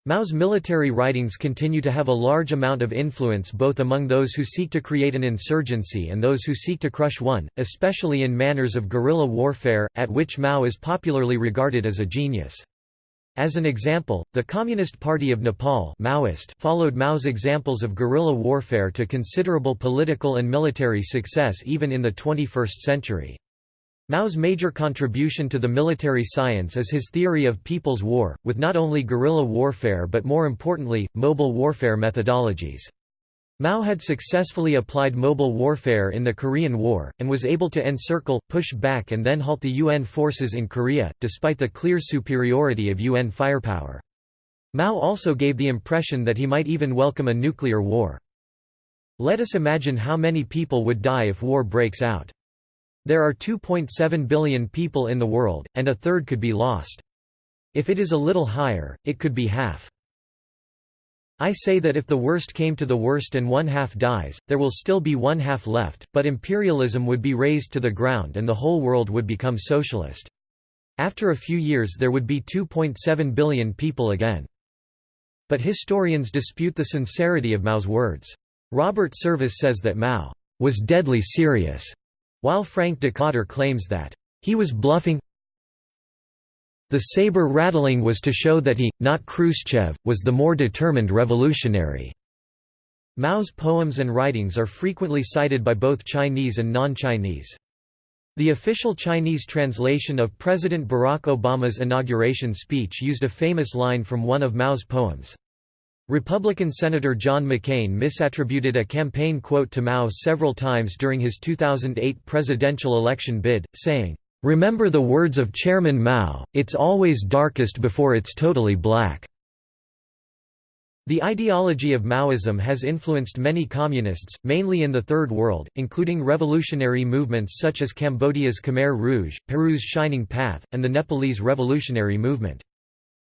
Mao's military writings continue to have a large amount of influence both among those who seek to create an insurgency and those who seek to crush one, especially in manners of guerrilla warfare, at which Mao is popularly regarded as a genius. As an example, the Communist Party of Nepal Maoist followed Mao's examples of guerrilla warfare to considerable political and military success even in the 21st century. Mao's major contribution to the military science is his theory of people's war, with not only guerrilla warfare but more importantly, mobile warfare methodologies. Mao had successfully applied mobile warfare in the Korean War, and was able to encircle, push back and then halt the UN forces in Korea, despite the clear superiority of UN firepower. Mao also gave the impression that he might even welcome a nuclear war. Let us imagine how many people would die if war breaks out. There are 2.7 billion people in the world, and a third could be lost. If it is a little higher, it could be half. I say that if the worst came to the worst and one half dies, there will still be one half left, but imperialism would be razed to the ground and the whole world would become socialist. After a few years there would be 2.7 billion people again. But historians dispute the sincerity of Mao's words. Robert Service says that Mao was deadly serious while Frank Dikötter claims that, "...he was bluffing the saber rattling was to show that he, not Khrushchev, was the more determined revolutionary." Mao's poems and writings are frequently cited by both Chinese and non-Chinese. The official Chinese translation of President Barack Obama's inauguration speech used a famous line from one of Mao's poems. Republican Senator John McCain misattributed a campaign quote to Mao several times during his 2008 presidential election bid, saying, "'Remember the words of Chairman Mao, it's always darkest before it's totally black." The ideology of Maoism has influenced many communists, mainly in the Third World, including revolutionary movements such as Cambodia's Khmer Rouge, Peru's Shining Path, and the Nepalese Revolutionary Movement.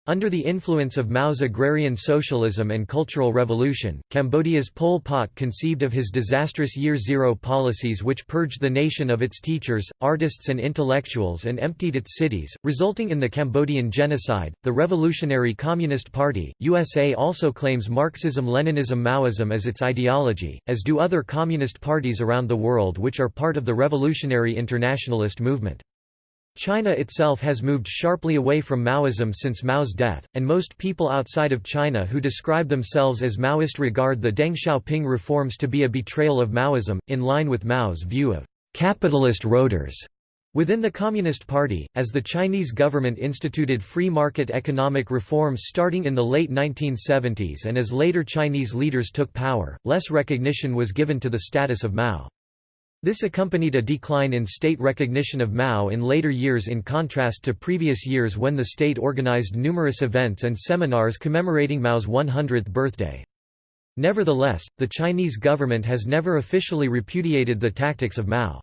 Under the influence of Mao's agrarian socialism and cultural revolution, Cambodia's Pol Pot conceived of his disastrous Year Zero policies which purged the nation of its teachers, artists and intellectuals and emptied its cities, resulting in the Cambodian genocide. The Revolutionary Communist Party, USA also claims Marxism-Leninism-Maoism as its ideology, as do other communist parties around the world which are part of the revolutionary internationalist movement. China itself has moved sharply away from Maoism since Mao's death, and most people outside of China who describe themselves as Maoist regard the Deng Xiaoping reforms to be a betrayal of Maoism, in line with Mao's view of capitalist roaders. Within the Communist Party, as the Chinese government instituted free market economic reforms starting in the late 1970s and as later Chinese leaders took power, less recognition was given to the status of Mao. This accompanied a decline in state recognition of Mao in later years in contrast to previous years when the state organized numerous events and seminars commemorating Mao's 100th birthday. Nevertheless, the Chinese government has never officially repudiated the tactics of Mao.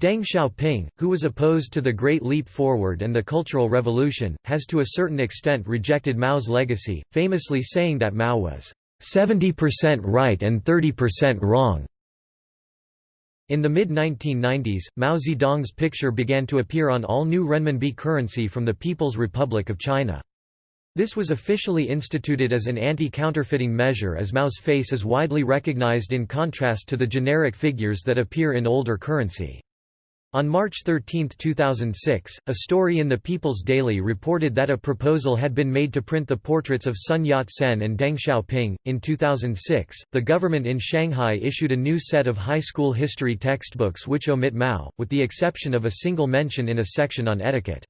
Deng Xiaoping, who was opposed to the Great Leap Forward and the Cultural Revolution, has to a certain extent rejected Mao's legacy, famously saying that Mao was 70% right and 30% wrong. In the mid-1990s, Mao Zedong's picture began to appear on all new renminbi currency from the People's Republic of China. This was officially instituted as an anti-counterfeiting measure as Mao's face is widely recognized in contrast to the generic figures that appear in older currency. On March 13, 2006, a story in the People's Daily reported that a proposal had been made to print the portraits of Sun Yat-sen and Deng Xiaoping. In 2006, the government in Shanghai issued a new set of high school history textbooks which omit Mao, with the exception of a single mention in a section on etiquette.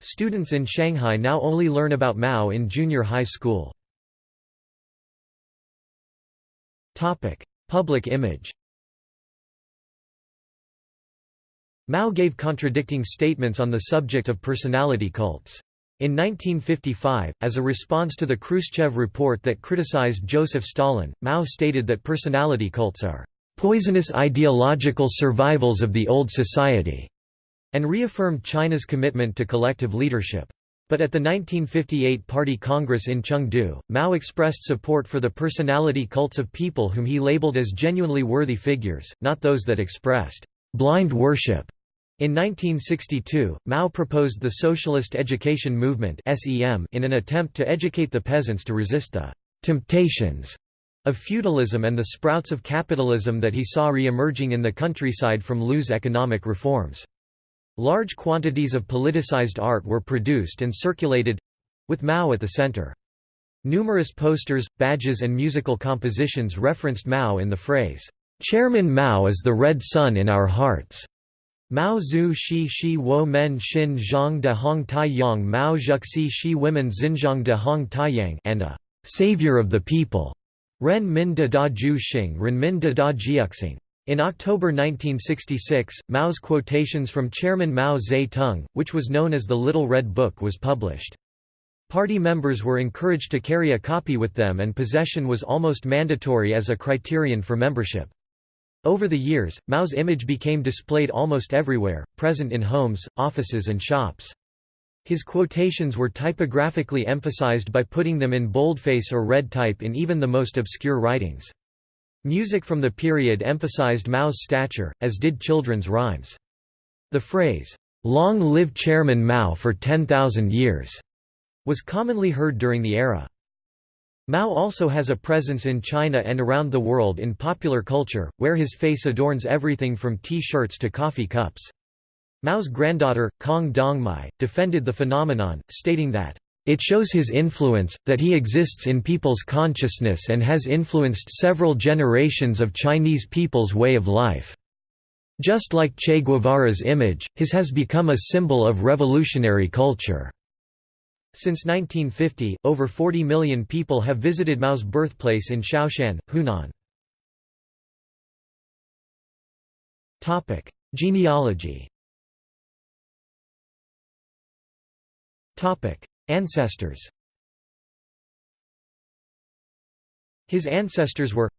Students in Shanghai now only learn about Mao in junior high school. Public image Mao gave contradicting statements on the subject of personality cults. In 1955, as a response to the Khrushchev report that criticized Joseph Stalin, Mao stated that personality cults are poisonous ideological survivals of the old society, and reaffirmed China's commitment to collective leadership. But at the 1958 Party Congress in Chengdu, Mao expressed support for the personality cults of people whom he labeled as genuinely worthy figures, not those that expressed blind worship. In 1962, Mao proposed the Socialist Education Movement in an attempt to educate the peasants to resist the «temptations» of feudalism and the sprouts of capitalism that he saw re-emerging in the countryside from Liu's economic reforms. Large quantities of politicized art were produced and circulated—with Mao at the center. Numerous posters, badges and musical compositions referenced Mao in the phrase, "'Chairman Mao is the red sun in our hearts' Mao Zhu Shi Shi Wo Men Xin Zhang de Hong Tai Yang Mao Zhuxi Shi Women Xinjiang de Hong Taiyang and a «savior of the people» Ren Min de Da Ju Xing Ren Min de Da Jiuxing. In October 1966, Mao's quotations from Chairman Mao Zedong, which was known as the Little Red Book was published. Party members were encouraged to carry a copy with them and possession was almost mandatory as a criterion for membership. Over the years, Mao's image became displayed almost everywhere, present in homes, offices and shops. His quotations were typographically emphasized by putting them in boldface or red type in even the most obscure writings. Music from the period emphasized Mao's stature, as did children's rhymes. The phrase, "'Long live Chairman Mao for 10,000 years' was commonly heard during the era. Mao also has a presence in China and around the world in popular culture, where his face adorns everything from T-shirts to coffee cups. Mao's granddaughter, Kong Dongmei, defended the phenomenon, stating that, "...it shows his influence, that he exists in people's consciousness and has influenced several generations of Chinese people's way of life. Just like Che Guevara's image, his has become a symbol of revolutionary culture." Since 1950, over 40 million people have visited Mao's birthplace in Shaoshan, Hunan. Genealogy Ancestors His ancestors were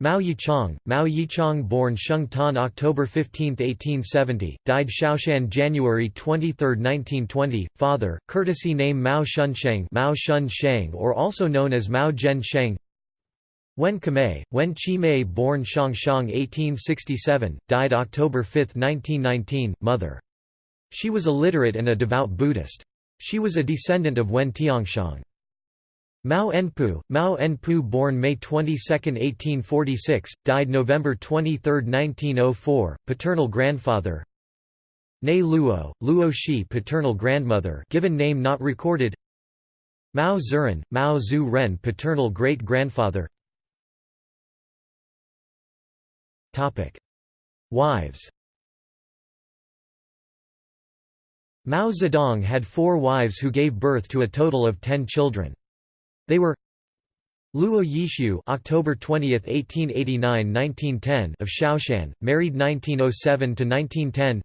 Mao Yichang, Mao Yichang born Sheng Tan October 15, 1870, died Shaoshan January 23, 1920, father, courtesy name Mao Shunsheng Mao Shun Sheng or also known as Mao Zhen Sheng Wen Kamei, Wen Chi-mei born Shang Shang 1867, died October 5, 1919, mother. She was illiterate and a devout Buddhist. She was a descendant of Wen Tianxiang. Mao Enpu, Mao Enpu born May 22, 1846, died November 23, 1904, paternal grandfather. Nei Luo, Luo Shi paternal grandmother given name not recorded. Mao Zuren, Mao Zhu Ren paternal great-grandfather. Wives. Mao Zedong had four wives who gave birth to a total of ten children. They were Luo Yishu (October 20, 1889–1910) of Shaoshan, married 1907 to 1910.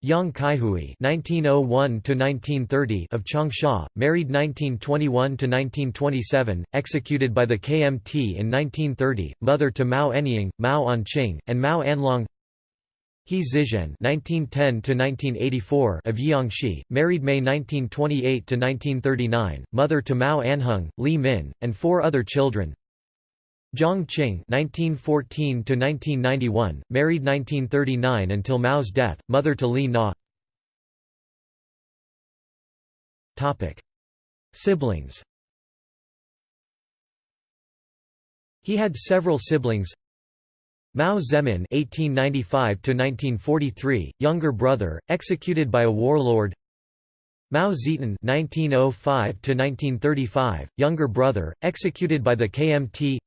Yang Kaihui (1901–1930) of Changsha, married 1921 to 1927, executed by the KMT in 1930, mother to Mao Anying, Mao Anqing, and Mao Anlong. He Zizhen (1910–1984) of Jiangxi, married May 1928–1939, mother to Mao Anhung, Li Min, and four other children. Jiang Qing (1914–1991), married 1939 until Mao's death, mother to Li Na. Topic: Siblings. He had several siblings. Mao Zemin (1895–1943), younger brother, executed by a warlord. Mao Zetan (1905–1935), younger brother, executed by the KMT.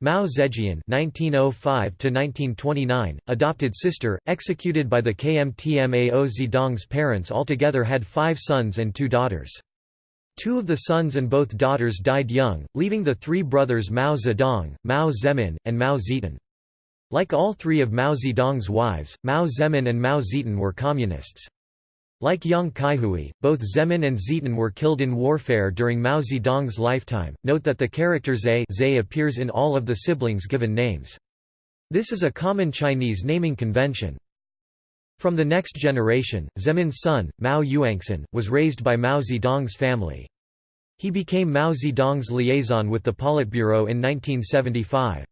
Mao Zedong (1905–1929), adopted sister, executed by the KMT. Mao Zedong's parents altogether had five sons and two daughters. Two of the sons and both daughters died young, leaving the three brothers Mao Zedong, Mao Zemin, and Mao Zetan. Like all three of Mao Zedong's wives, Mao Zemin and Mao Zetan were communists. Like Yang Kaihui, both Zemin and Zetan were killed in warfare during Mao Zedong's lifetime. Note that the character Zhe, Zhe appears in all of the siblings' given names. This is a common Chinese naming convention. From the next generation, Zemin's son, Mao Yuanxin, was raised by Mao Zedong's family. He became Mao Zedong's liaison with the Politburo in 1975.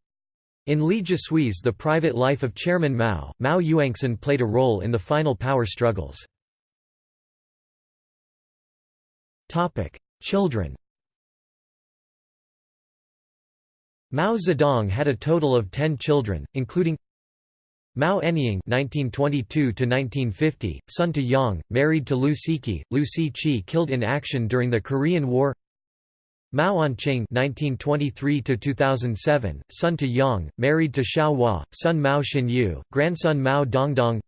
In Li Zhisui's The Private Life of Chairman Mao, Mao Yuanxin played a role in the final power struggles. Children Mao Zedong had a total of ten children, including Mao Anying (1922–1950), son to Yang, married to Liu Siqi, Liu Siqi killed in action during the Korean War. Mao Anqing (1923–2007), son to Yang, married to Xiao Hua, son Mao Xinyu, grandson Mao Dongdong.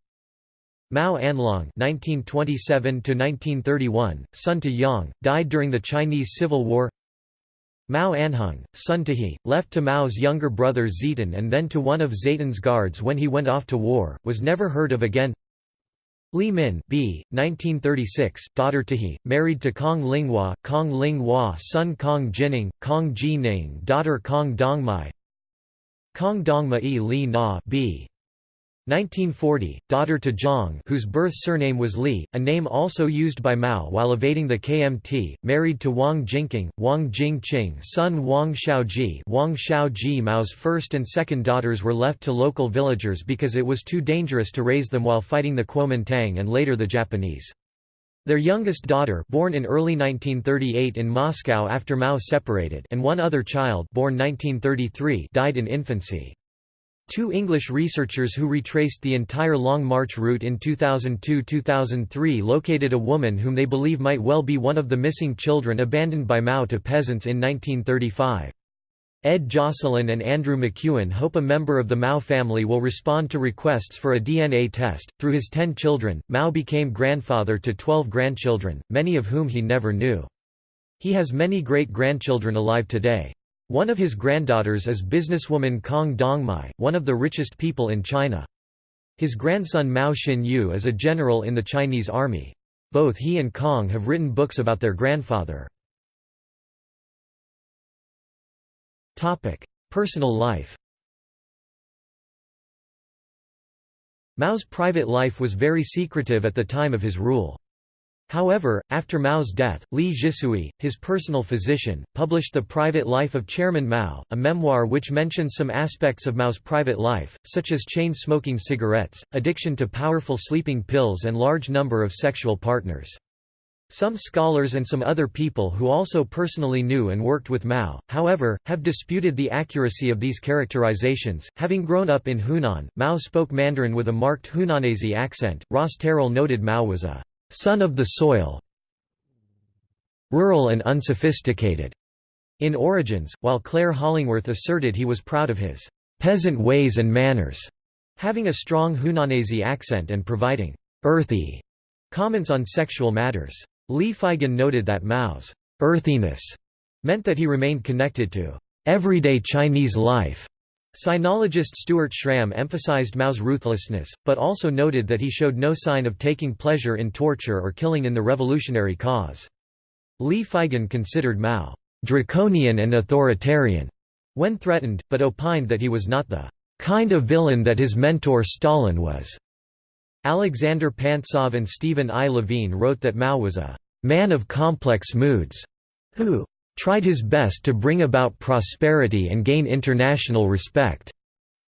Mao Anlong (1927–1931), son to Yang, died during the Chinese Civil War. Mao Anhung, son to he, left to Mao's younger brother Zetan and then to one of Zetan's guards when he went off to war, was never heard of again. Li Min b. 1936, daughter to He, married to Kong Linghua, Kong Linghua son Kong Jining, Kong Jining daughter Kong Dongmei Kong Dongma e Li Na b. 1940, daughter to Jiang whose birth surname was Li, a name also used by Mao while evading the KMT, married to Wang Jingqing, Wang Jingqing son Wang Xiaoji Wang Xiaoji Mao's first and second daughters were left to local villagers because it was too dangerous to raise them while fighting the Kuomintang and later the Japanese. Their youngest daughter born in early 1938 in Moscow after Mao separated and one other child born 1933 died in infancy. Two English researchers who retraced the entire Long March route in 2002–2003 located a woman whom they believe might well be one of the missing children abandoned by Mao to peasants in 1935. Ed Jocelyn and Andrew McEwen hope a member of the Mao family will respond to requests for a DNA test. Through his ten children, Mao became grandfather to twelve grandchildren, many of whom he never knew. He has many great grandchildren alive today. One of his granddaughters is businesswoman Kong Dongmei, one of the richest people in China. His grandson Mao Xinyu is a general in the Chinese army. Both he and Kong have written books about their grandfather. Personal life Mao's private life was very secretive at the time of his rule. However, after Mao's death, Li Zhisui, his personal physician, published The Private Life of Chairman Mao, a memoir which mentions some aspects of Mao's private life, such as chain-smoking cigarettes, addiction to powerful sleeping pills and large number of sexual partners. Some scholars and some other people who also personally knew and worked with Mao, however, have disputed the accuracy of these characterizations. Having grown up in Hunan, Mao spoke Mandarin with a marked Hunanese accent. Ross Terrill noted Mao was a son of the soil, rural and unsophisticated in origins, while Clare Hollingworth asserted he was proud of his peasant ways and manners, having a strong Hunanese accent and providing earthy comments on sexual matters. Lee Feigon noted that Mao's earthiness meant that he remained connected to everyday Chinese life Sinologist Stuart Schram emphasized Mao's ruthlessness, but also noted that he showed no sign of taking pleasure in torture or killing in the revolutionary cause. Lee Feigon considered Mao draconian and authoritarian when threatened, but opined that he was not the kind of villain that his mentor Stalin was. Alexander Pantsov and Stephen I. Levine wrote that Mao was a man of complex moods, who tried his best to bring about prosperity and gain international respect,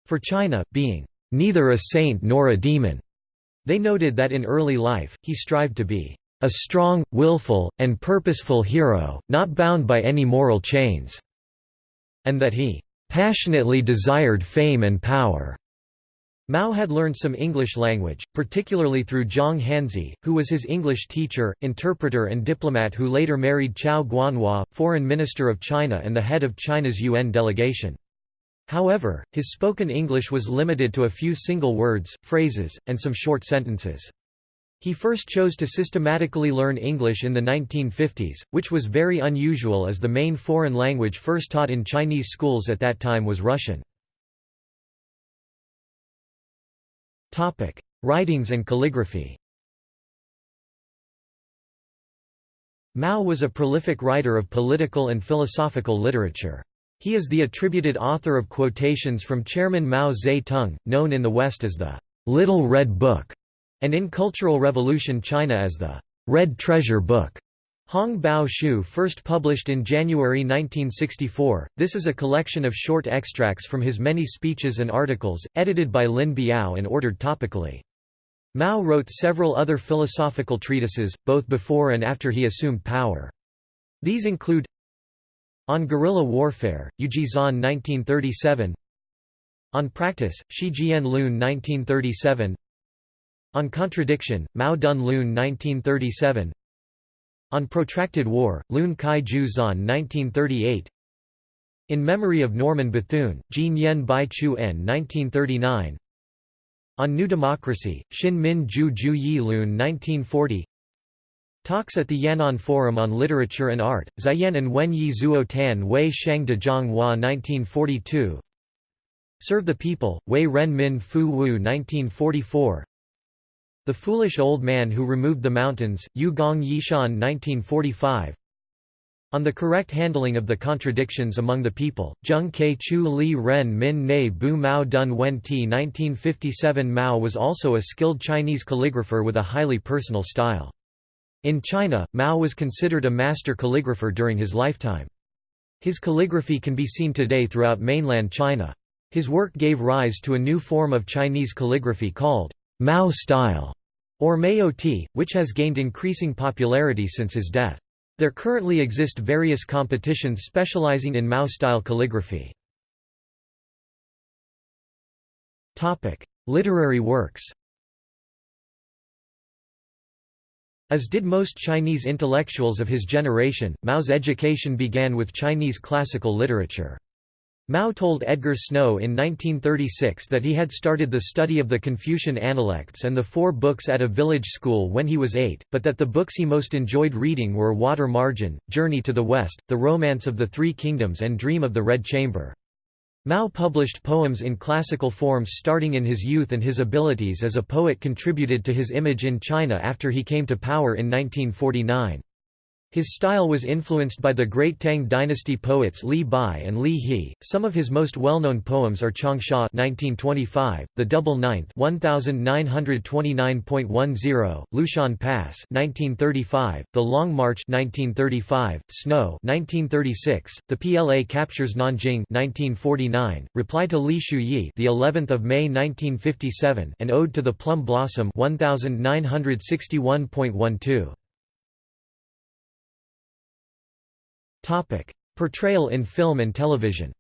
for China, being neither a saint nor a demon. They noted that in early life, he strived to be a strong, willful, and purposeful hero, not bound by any moral chains, and that he passionately desired fame and power. Mao had learned some English language, particularly through Zhang Hanzhi, who was his English teacher, interpreter and diplomat who later married Qiao Guanhua, foreign minister of China and the head of China's UN delegation. However, his spoken English was limited to a few single words, phrases, and some short sentences. He first chose to systematically learn English in the 1950s, which was very unusual as the main foreign language first taught in Chinese schools at that time was Russian. Writings and calligraphy Mao was a prolific writer of political and philosophical literature. He is the attributed author of quotations from Chairman Mao Zedong, known in the West as the Little Red Book, and in Cultural Revolution China as the Red Treasure Book. Hong Bao Shu first published in January 1964, this is a collection of short extracts from his many speeches and articles, edited by Lin Biao and ordered topically. Mao wrote several other philosophical treatises, both before and after he assumed power. These include on Guerrilla Warfare, Yujizan 1937 On Practice, Shi Jian Lun 1937 On Contradiction, Mao Dun Lun 1937 On Protracted War, Lun Kai Ju Zan 1938 In Memory of Norman Bethune, Jin Yen Bai Chu En 1939 On New Democracy, Xin Min Ju Ju Yi Lun 1940 Talks at the Yan'an Forum on Literature and Art, Ziyan and Wen Yi Zuo Tan Wei Sheng de Zhang Hua 1942 Serve the People, Wei Ren Min Fu Wu 1944 The Foolish Old Man Who Removed the Mountains, Yu Gong Yishan 1945 on the correct handling of the contradictions among the people, Zheng Ke Chu Li Ren Min Ne Bu Mao Dun Wen Ti 1957 Mao was also a skilled Chinese calligrapher with a highly personal style. In China, Mao was considered a master calligrapher during his lifetime. His calligraphy can be seen today throughout mainland China. His work gave rise to a new form of Chinese calligraphy called Mao style, or Maoti, which has gained increasing popularity since his death. There currently exist various competitions specializing in Mao-style calligraphy. Literary works As did most Chinese intellectuals of his generation, Mao's education began with Chinese classical literature. Mao told Edgar Snow in 1936 that he had started the study of the Confucian Analects and the four books at a village school when he was eight, but that the books he most enjoyed reading were Water Margin, Journey to the West, The Romance of the Three Kingdoms and Dream of the Red Chamber. Mao published poems in classical forms starting in his youth and his abilities as a poet contributed to his image in China after he came to power in 1949. His style was influenced by the great Tang dynasty poets Li Bai and Li He. Some of his most well-known poems are Changsha (1925), The Double Ninth (1929.10), Lushan Pass (1935), The Long March (1935), Snow (1936), The PLA Captures Nanjing (1949), Reply to Li Shuyi, the 11th of May 1957, and Ode to the Plum Blossom (1961.12). Topic: Portrayal in film and television.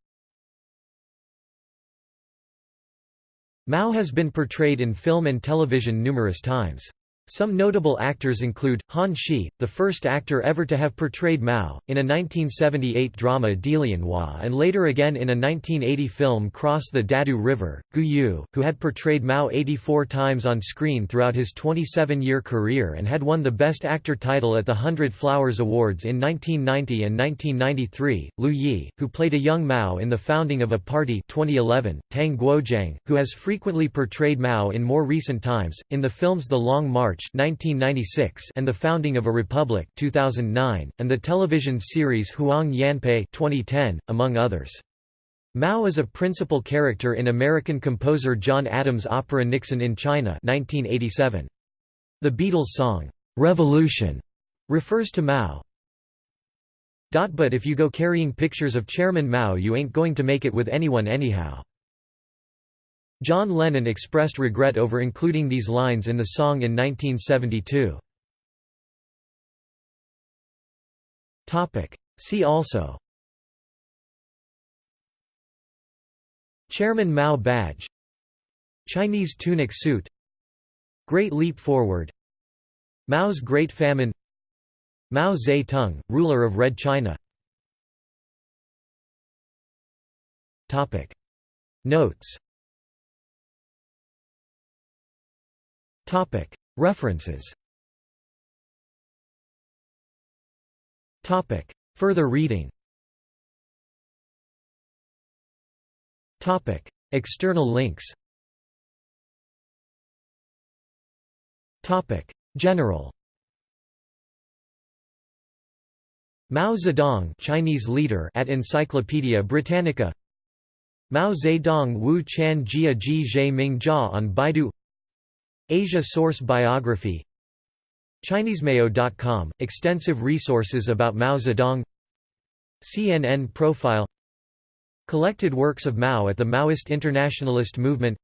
Mao has been portrayed in film and television numerous times. Some notable actors include, Han Shi, the first actor ever to have portrayed Mao, in a 1978 drama Dilianhua and later again in a 1980 film Cross the Dadu River, Gu Yue, who had portrayed Mao 84 times on screen throughout his 27-year career and had won the Best Actor title at the Hundred Flowers Awards in 1990 and 1993, Lu Yi, who played a young Mao in The Founding of a Party 2011, Tang Guoqiang, who has frequently portrayed Mao in more recent times, in the films The Long March March 1996 and The Founding of a Republic 2009, and the television series Huang Yanpei 2010, among others. Mao is a principal character in American composer John Adams' opera Nixon in China 1987. The Beatles' song, "'Revolution' refers to Mao. But if you go carrying pictures of Chairman Mao you ain't going to make it with anyone anyhow. John Lennon expressed regret over including these lines in the song in 1972. See also. Chairman Mao Badge. Chinese tunic suit. Great Leap Forward. Mao's Great Famine. Mao Zedong, ruler of Red China. Notes References. Further reading. External links. General. Mao Zedong Chinese leader at Encyclopaedia Britannica. Mao Zedong Wu Chan Jia Ji Ming Jia on Baidu Asia Source Biography ChineseMayo.com – Extensive resources about Mao Zedong CNN profile Collected works of Mao at the Maoist Internationalist Movement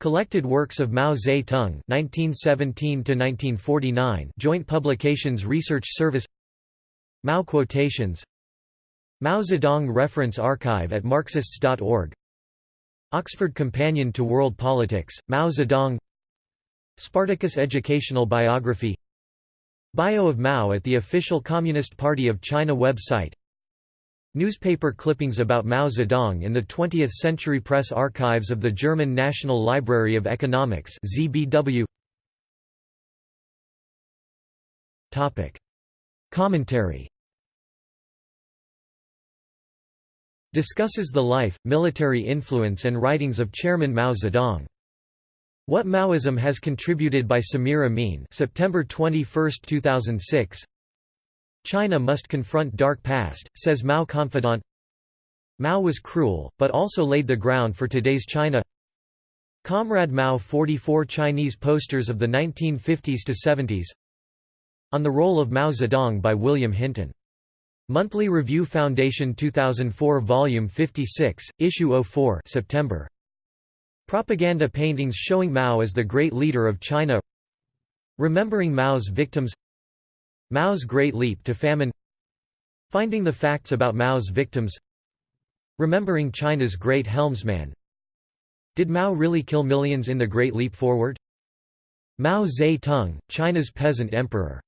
Collected works of Mao Zedong 1917–1949 Joint Publications Research Service Mao quotations Mao Zedong Reference Archive at Marxists.org Oxford Companion to World Politics, Mao Zedong Spartacus Educational Biography Bio of Mao at the official Communist Party of China website Newspaper clippings about Mao Zedong in the 20th Century Press Archives of the German National Library of Economics ZBW. Topic. Commentary Discusses the life, military influence and writings of Chairman Mao Zedong. What Maoism Has Contributed by Samir Amin September 21, 2006 China must confront dark past, says Mao confidant Mao was cruel, but also laid the ground for today's China Comrade Mao 44 Chinese posters of the 1950s to 70s On the Role of Mao Zedong by William Hinton. Monthly Review Foundation 2004 Volume 56, Issue 04 September. Propaganda paintings showing Mao as the great leader of China Remembering Mao's victims Mao's Great Leap to Famine Finding the facts about Mao's victims Remembering China's Great Helmsman Did Mao really kill millions in the Great Leap Forward? Mao Zedong, China's peasant emperor